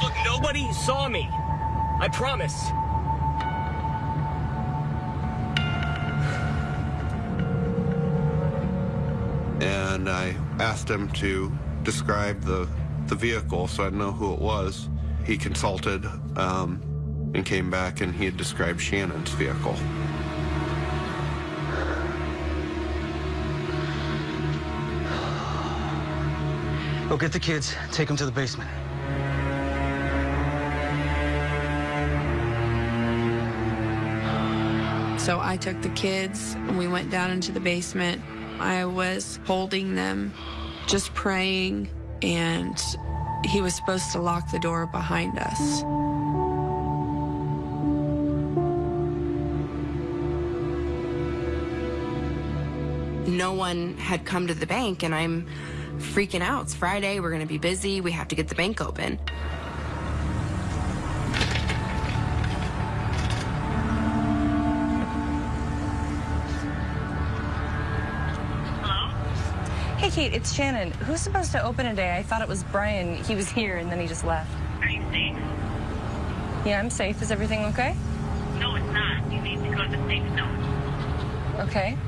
Look, nobody saw me. I promise. and I asked him to describe the, the vehicle so I'd know who it was. He consulted um, and came back and he had described Shannon's vehicle. Go get the kids, take them to the basement. So I took the kids and we went down into the basement. I was holding them, just praying, and he was supposed to lock the door behind us. No one had come to the bank and I'm freaking out. It's Friday, we're going to be busy, we have to get the bank open. Hey, Kate, it's Shannon. Who's supposed to open today? I thought it was Brian. He was here and then he just left. Are you safe? Yeah, I'm safe. Is everything okay? No, it's not. You need to go to the safe zone. Okay.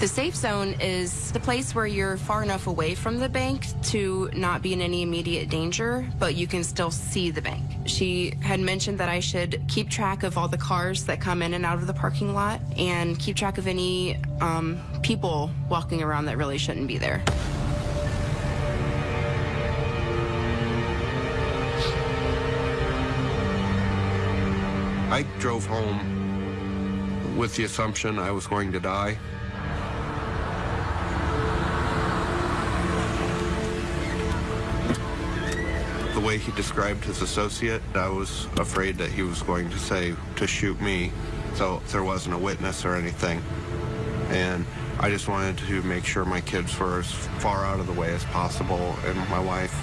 The safe zone is the place where you're far enough away from the bank to not be in any immediate danger, but you can still see the bank. She had mentioned that I should keep track of all the cars that come in and out of the parking lot and keep track of any um, people walking around that really shouldn't be there. I drove home with the assumption I was going to die. Way he described his associate, I was afraid that he was going to say to shoot me, so there wasn't a witness or anything. And I just wanted to make sure my kids were as far out of the way as possible, and my wife.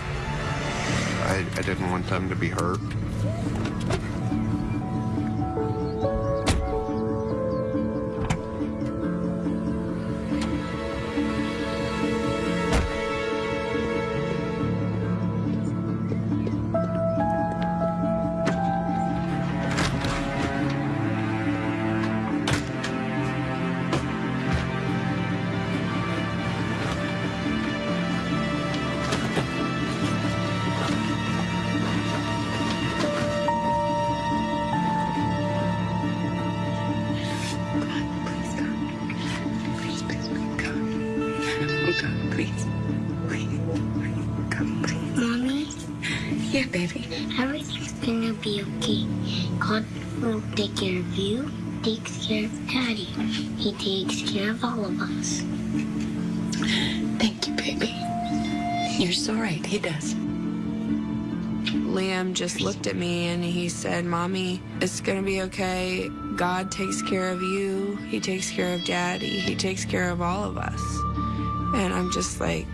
I, I didn't want them to be hurt. Gonna okay. God will take care of you, takes care of Daddy. He takes care of all of us. Thank you, baby. You're so right. He does. Liam just looked at me and he said, Mommy, it's to be okay. God takes care of you. He takes care of Daddy. He takes care of all of us. And I'm just like,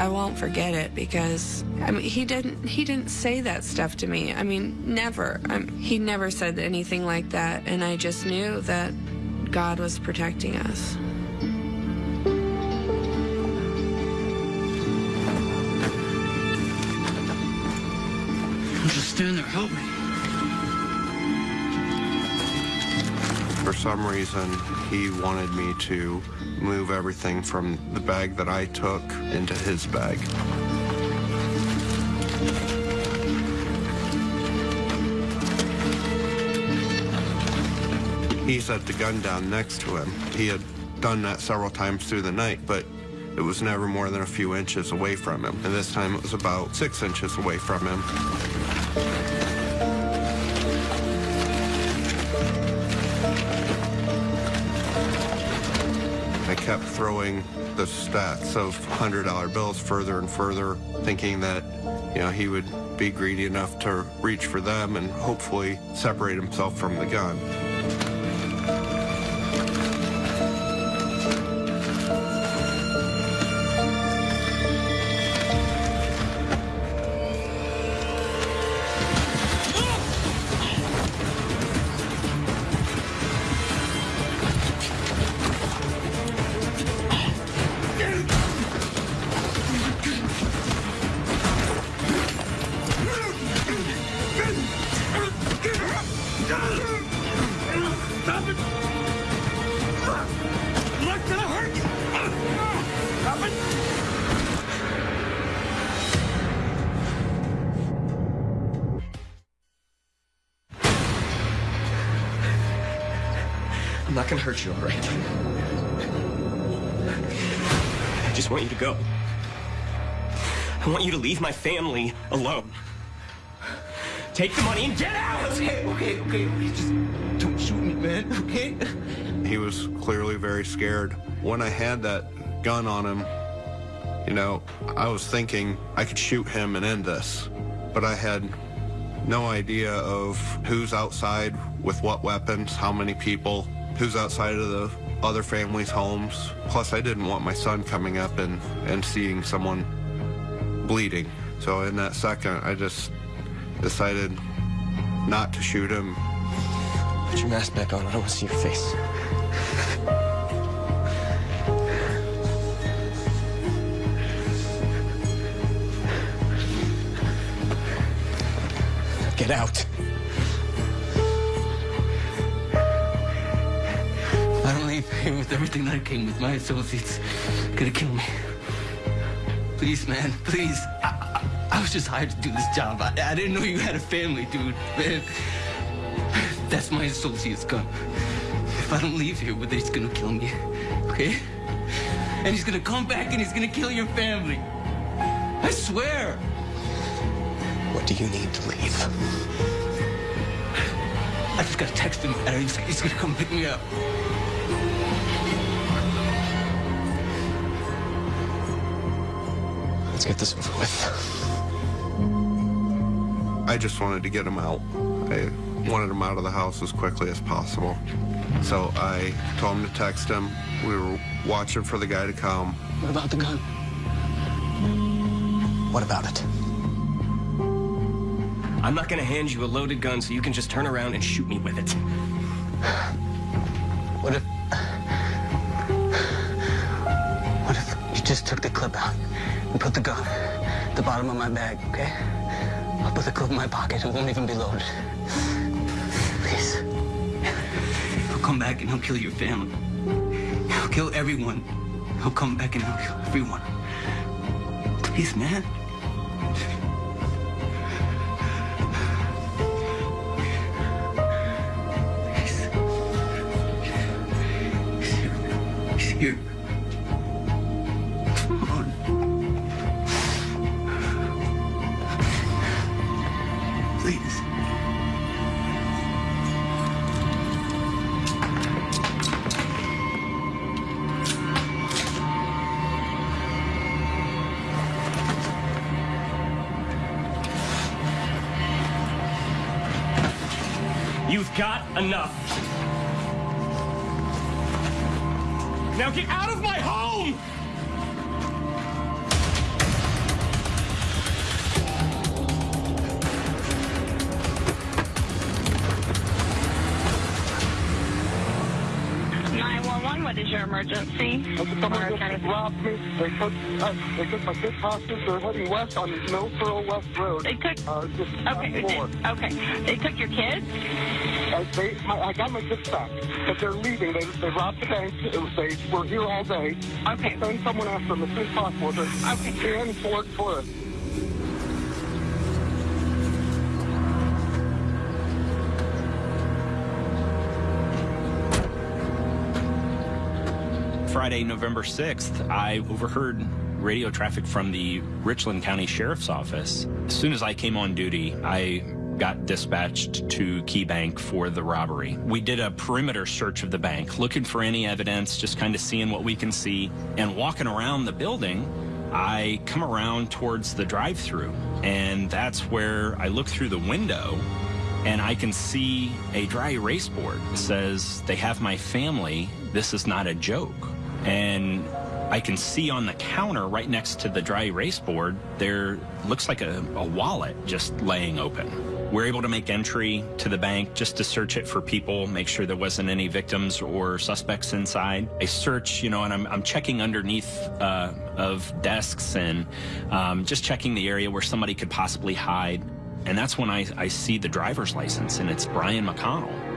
I won't forget it because I mean he didn't he didn't say that stuff to me. I mean never. i he never said anything like that and I just knew that God was protecting us. Just stand there, help me. For some reason, he wanted me to move everything from the bag that I took into his bag. He set the gun down next to him. He had done that several times through the night, but it was never more than a few inches away from him. And this time it was about six inches away from him. Kept throwing the stacks of $100 bills further and further, thinking that, you know, he would be greedy enough to reach for them and hopefully separate himself from the gun. Hurt you, all right? I just want you to go. I want you to leave my family alone. Take the money and get out! Okay, okay, okay, okay. Just don't shoot me, man, okay? He was clearly very scared. When I had that gun on him, you know, I was thinking I could shoot him and end this. But I had no idea of who's outside with what weapons, how many people, who's outside of the other families' homes. Plus, I didn't want my son coming up and, and seeing someone bleeding. So in that second, I just decided not to shoot him. Put your mask back on. I don't want to see your face. Get out. I don't leave here with everything that I came with. My associates gonna kill me. Please, man, please. I, I, I was just hired to do this job. I, I didn't know you had a family, dude. Man, that's my associate's gun. If I don't leave here with it, he's gonna kill me. Okay? And he's gonna come back and he's gonna kill your family. I swear. What do you need to leave? I just gotta text him and he's, he's gonna come pick me up. Get this over with. I just wanted to get him out. I wanted him out of the house as quickly as possible. So I told him to text him. We were watching for the guy to come. What about the gun? What about it? I'm not gonna hand you a loaded gun so you can just turn around and shoot me with it. What if... What if you just took the clip out and put the gun at the bottom of my bag, okay? I'll put the clip in my pocket. It won't even be loaded. Please. He'll come back and he'll kill your family. He'll kill everyone. He'll come back and he'll kill everyone. Please, man. West on Millsboro West Road. They took. Uh, just Okay. okay. They took your kids. Uh, they, my, I got my kids back, but they're leaving. They, they robbed the bank. It was, they were here all day. Okay. Send someone after them as soon as possible. They're okay. in Fort Forest. Friday, November 6th, I overheard radio traffic from the Richland County Sheriff's Office. As soon as I came on duty, I got dispatched to Key Bank for the robbery. We did a perimeter search of the bank, looking for any evidence, just kind of seeing what we can see. And walking around the building, I come around towards the drive-through, and that's where I look through the window and I can see a dry erase board that says, they have my family, this is not a joke. And I can see on the counter right next to the dry erase board, there looks like a, a wallet just laying open. We're able to make entry to the bank just to search it for people, make sure there wasn't any victims or suspects inside. I search, you know, and I'm, I'm checking underneath uh, of desks and um, just checking the area where somebody could possibly hide. And that's when I, I see the driver's license and it's Brian McConnell.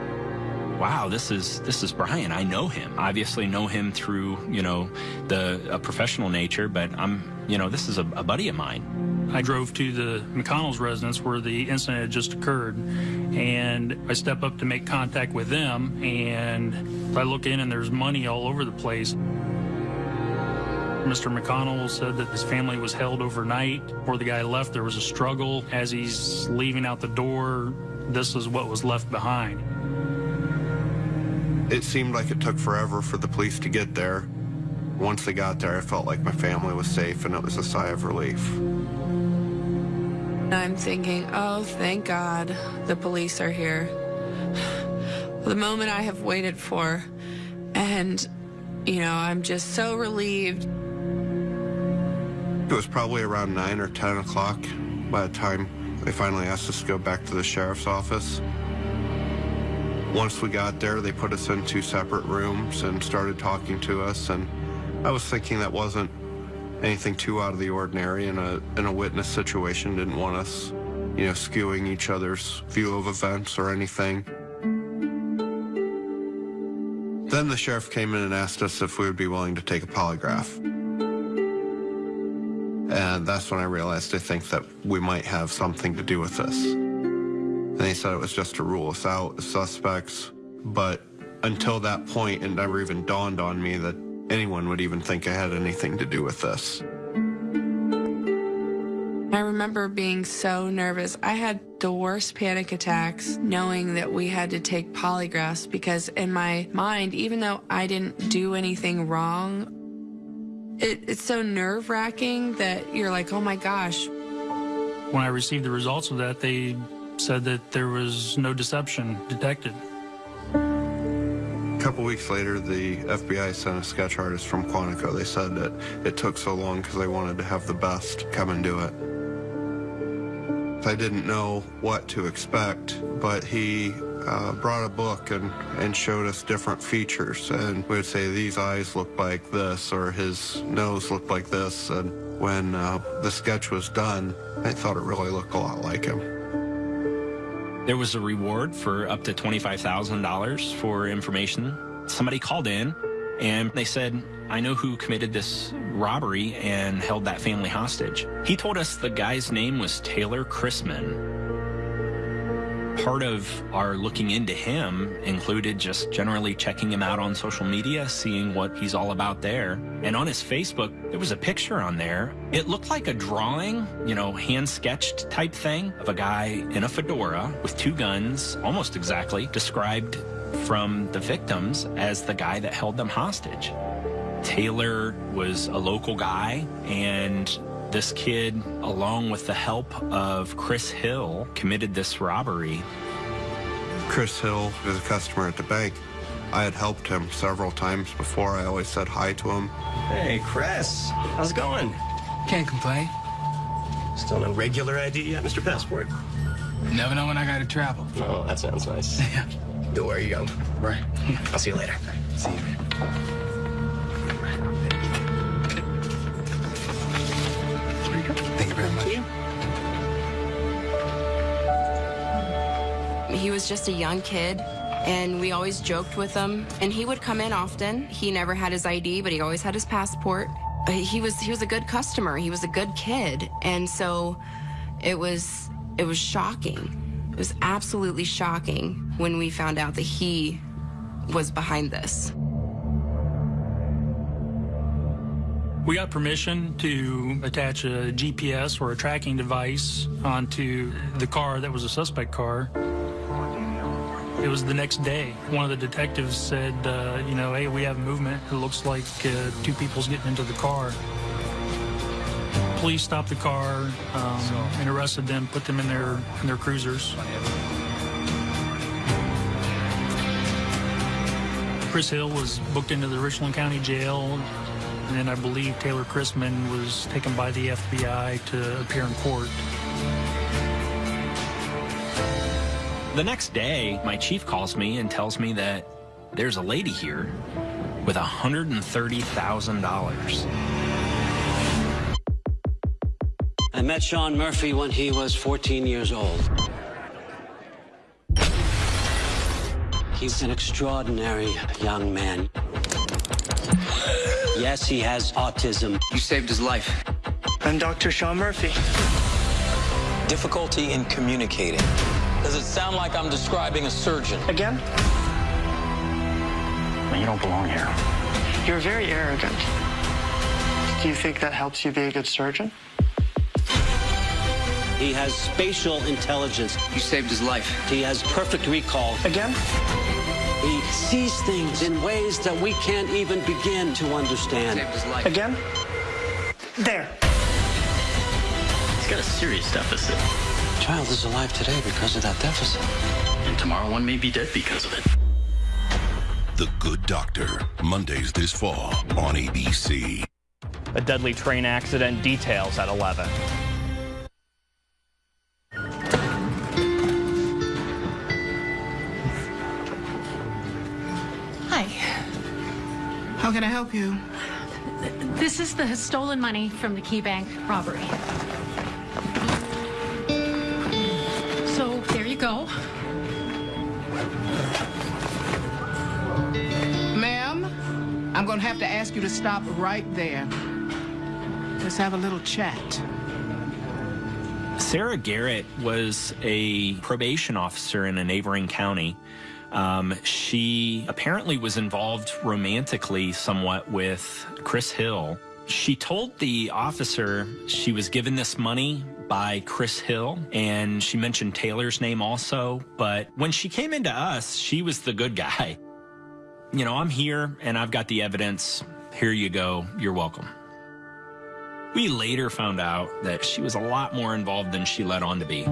Wow, this is this is Brian. I know him. Obviously know him through, you know, the a professional nature, but I'm, you know, this is a, a buddy of mine. I drove to the McConnell's residence where the incident had just occurred, and I step up to make contact with them, and I look in and there's money all over the place. Mr. McConnell said that his family was held overnight. Before the guy left, there was a struggle. As he's leaving out the door, this is what was left behind. It seemed like it took forever for the police to get there. Once they got there, I felt like my family was safe and it was a sigh of relief. I'm thinking, oh, thank God the police are here. The moment I have waited for. And, you know, I'm just so relieved. It was probably around 9 or 10 o'clock by the time they finally asked us to go back to the sheriff's office. Once we got there, they put us in two separate rooms and started talking to us. And I was thinking that wasn't anything too out of the ordinary in a, in a witness situation. Didn't want us, you know, skewing each other's view of events or anything. Then the sheriff came in and asked us if we would be willing to take a polygraph. And that's when I realized I think that we might have something to do with this. And he said it was just to rule us out as suspects. But until that point, it never even dawned on me that anyone would even think I had anything to do with this. I remember being so nervous. I had the worst panic attacks knowing that we had to take polygraphs because in my mind, even though I didn't do anything wrong, it, it's so nerve wracking that you're like, oh my gosh. When I received the results of that, they said that there was no deception detected. A couple weeks later, the FBI sent a sketch artist from Quantico. They said that it took so long because they wanted to have the best come and do it. I didn't know what to expect, but he uh, brought a book and, and showed us different features. And we would say these eyes look like this, or his nose looked like this. And when uh, the sketch was done, I thought it really looked a lot like him. There was a reward for up to $25,000 for information. Somebody called in and they said, I know who committed this robbery and held that family hostage. He told us the guy's name was Taylor Chrisman. Part of our looking into him included just generally checking him out on social media, seeing what he's all about there. And on his Facebook, there was a picture on there. It looked like a drawing, you know, hand sketched type thing of a guy in a fedora with two guns, almost exactly, described from the victims as the guy that held them hostage. Taylor was a local guy, and this kid, along with the help of Chris Hill, committed this robbery. Chris Hill was a customer at the bank. I had helped him several times before. I always said hi to him. Hey, Chris. How's it going? Can't complain. Still no regular ID yet, Mr. Passport? Never know when I gotta travel. Oh, that sounds nice. Yeah. Don't worry, you go. Right. I'll see you later. See you. He was just a young kid, and we always joked with him. And he would come in often. He never had his ID, but he always had his passport. He was he was a good customer. He was a good kid, and so it was it was shocking. It was absolutely shocking when we found out that he was behind this. We got permission to attach a GPS or a tracking device onto the car that was a suspect car. It was the next day. One of the detectives said, uh, you know, hey, we have movement. It looks like uh, two people's getting into the car. Police stopped the car um, and arrested them, put them in their in their cruisers. Chris Hill was booked into the Richland County Jail, and then I believe Taylor Chrisman was taken by the FBI to appear in court. The next day, my chief calls me and tells me that there's a lady here with $130,000. I met Sean Murphy when he was 14 years old. He's an extraordinary young man. Yes, he has autism. You saved his life. I'm Dr. Sean Murphy. Difficulty in communicating. Does it sound like I'm describing a surgeon? Again? You don't belong here. You're very arrogant. Do you think that helps you be a good surgeon? He has spatial intelligence. You saved his life. He has perfect recall. Again? He sees things in ways that we can't even begin to understand. Saved his life. Again? There. He's got a serious deficit. Child is alive today because of that deficit. And tomorrow one may be dead because of it. The Good Doctor, Mondays this fall on ABC. A deadly train accident details at 11. Hi. How can I help you? This is the stolen money from the Key Bank robbery. I'm going to have to ask you to stop right there. Let's have a little chat. Sarah Garrett was a probation officer in a neighboring county. Um, she apparently was involved romantically somewhat with Chris Hill. She told the officer she was given this money by Chris Hill, and she mentioned Taylor's name also. But when she came into us, she was the good guy. You know, I'm here and I've got the evidence. Here you go. You're welcome. We later found out that she was a lot more involved than she let on to be.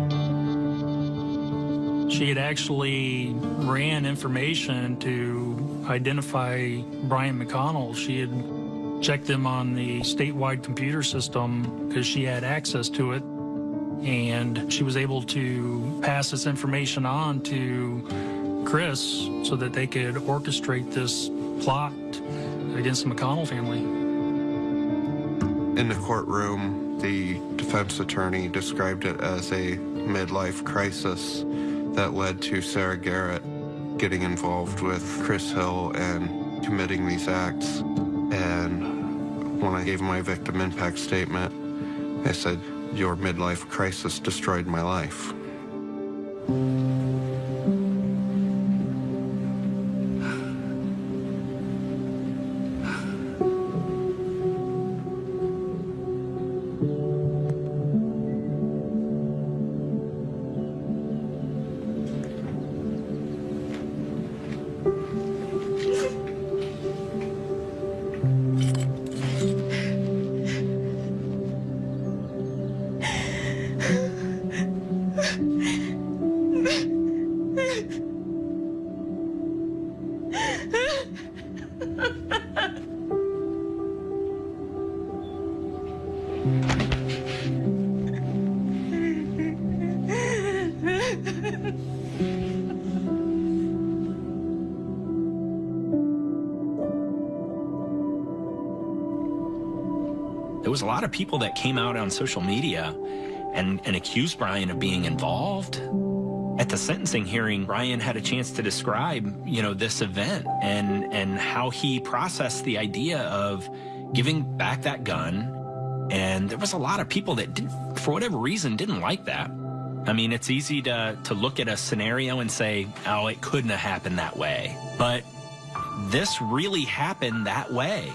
She had actually ran information to identify Brian McConnell. She had checked them on the statewide computer system because she had access to it. And she was able to pass this information on to Chris so that they could orchestrate this plot against the McConnell family. In the courtroom, the defense attorney described it as a midlife crisis that led to Sarah Garrett getting involved with Chris Hill and committing these acts. And when I gave my victim impact statement, I said, your midlife crisis destroyed my life. Of people that came out on social media and, and accused Brian of being involved. At the sentencing hearing, Brian had a chance to describe, you know, this event and and how he processed the idea of giving back that gun. And there was a lot of people that did, for whatever reason, didn't like that. I mean, it's easy to to look at a scenario and say, "Oh, it couldn't have happened that way," but this really happened that way.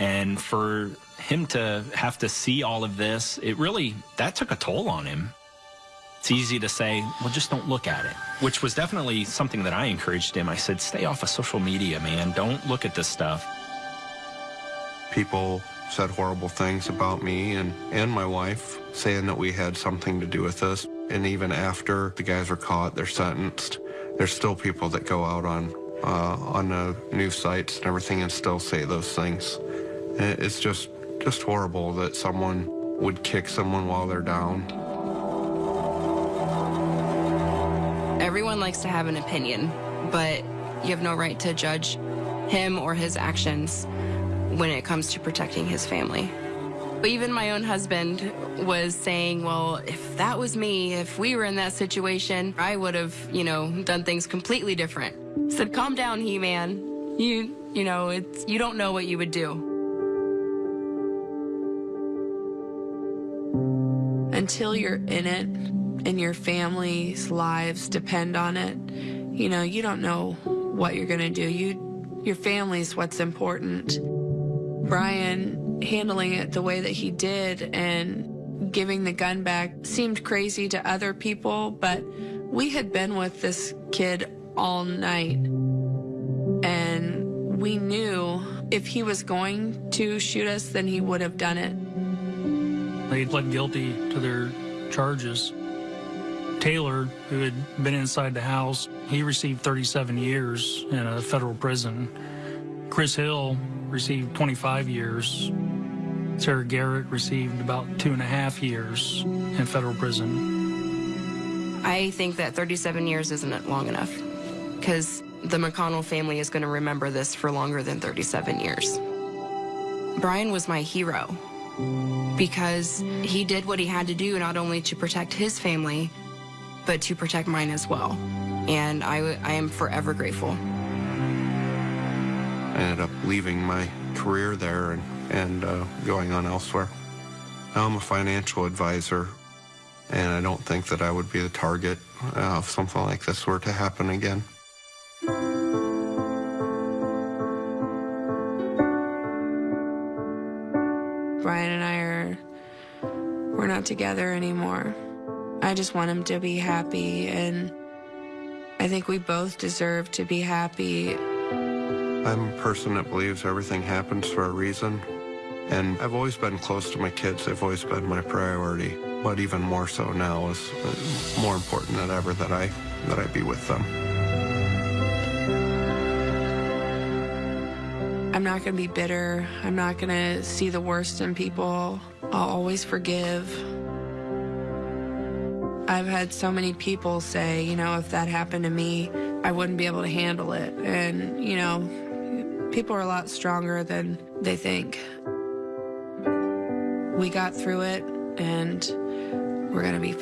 And for him to have to see all of this, it really, that took a toll on him. It's easy to say, well, just don't look at it, which was definitely something that I encouraged him. I said, stay off of social media, man. Don't look at this stuff. People said horrible things about me and, and my wife, saying that we had something to do with this. And even after the guys are caught, they're sentenced, there's still people that go out on uh, on the news sites and everything and still say those things. It's just just horrible that someone would kick someone while they're down. Everyone likes to have an opinion, but you have no right to judge him or his actions when it comes to protecting his family. Even my own husband was saying, well, if that was me, if we were in that situation, I would have, you know, done things completely different. I said, calm down, He-Man. You, you know, it's, you don't know what you would do. Until you're in it and your family's lives depend on it, you know, you don't know what you're going to do. You, your family's what's important. Brian handling it the way that he did and giving the gun back seemed crazy to other people, but we had been with this kid all night. And we knew if he was going to shoot us, then he would have done it. They pled guilty to their charges. Taylor, who had been inside the house, he received 37 years in a federal prison. Chris Hill received 25 years. Sarah Garrett received about two and a half years in federal prison. I think that 37 years isn't long enough because the McConnell family is going to remember this for longer than 37 years. Brian was my hero because he did what he had to do not only to protect his family, but to protect mine as well. And I, I am forever grateful. I ended up leaving my career there and, and uh, going on elsewhere. Now I'm a financial advisor, and I don't think that I would be the target uh, if something like this were to happen again. We're not together anymore. I just want him to be happy, and I think we both deserve to be happy. I'm a person that believes everything happens for a reason, and I've always been close to my kids. They've always been my priority. But even more so now is more important than ever that I that I be with them. I'm not going to be bitter. I'm not going to see the worst in people. I'll always forgive. I've had so many people say, you know, if that happened to me, I wouldn't be able to handle it. And, you know, people are a lot stronger than they think. We got through it and we're going to be fine.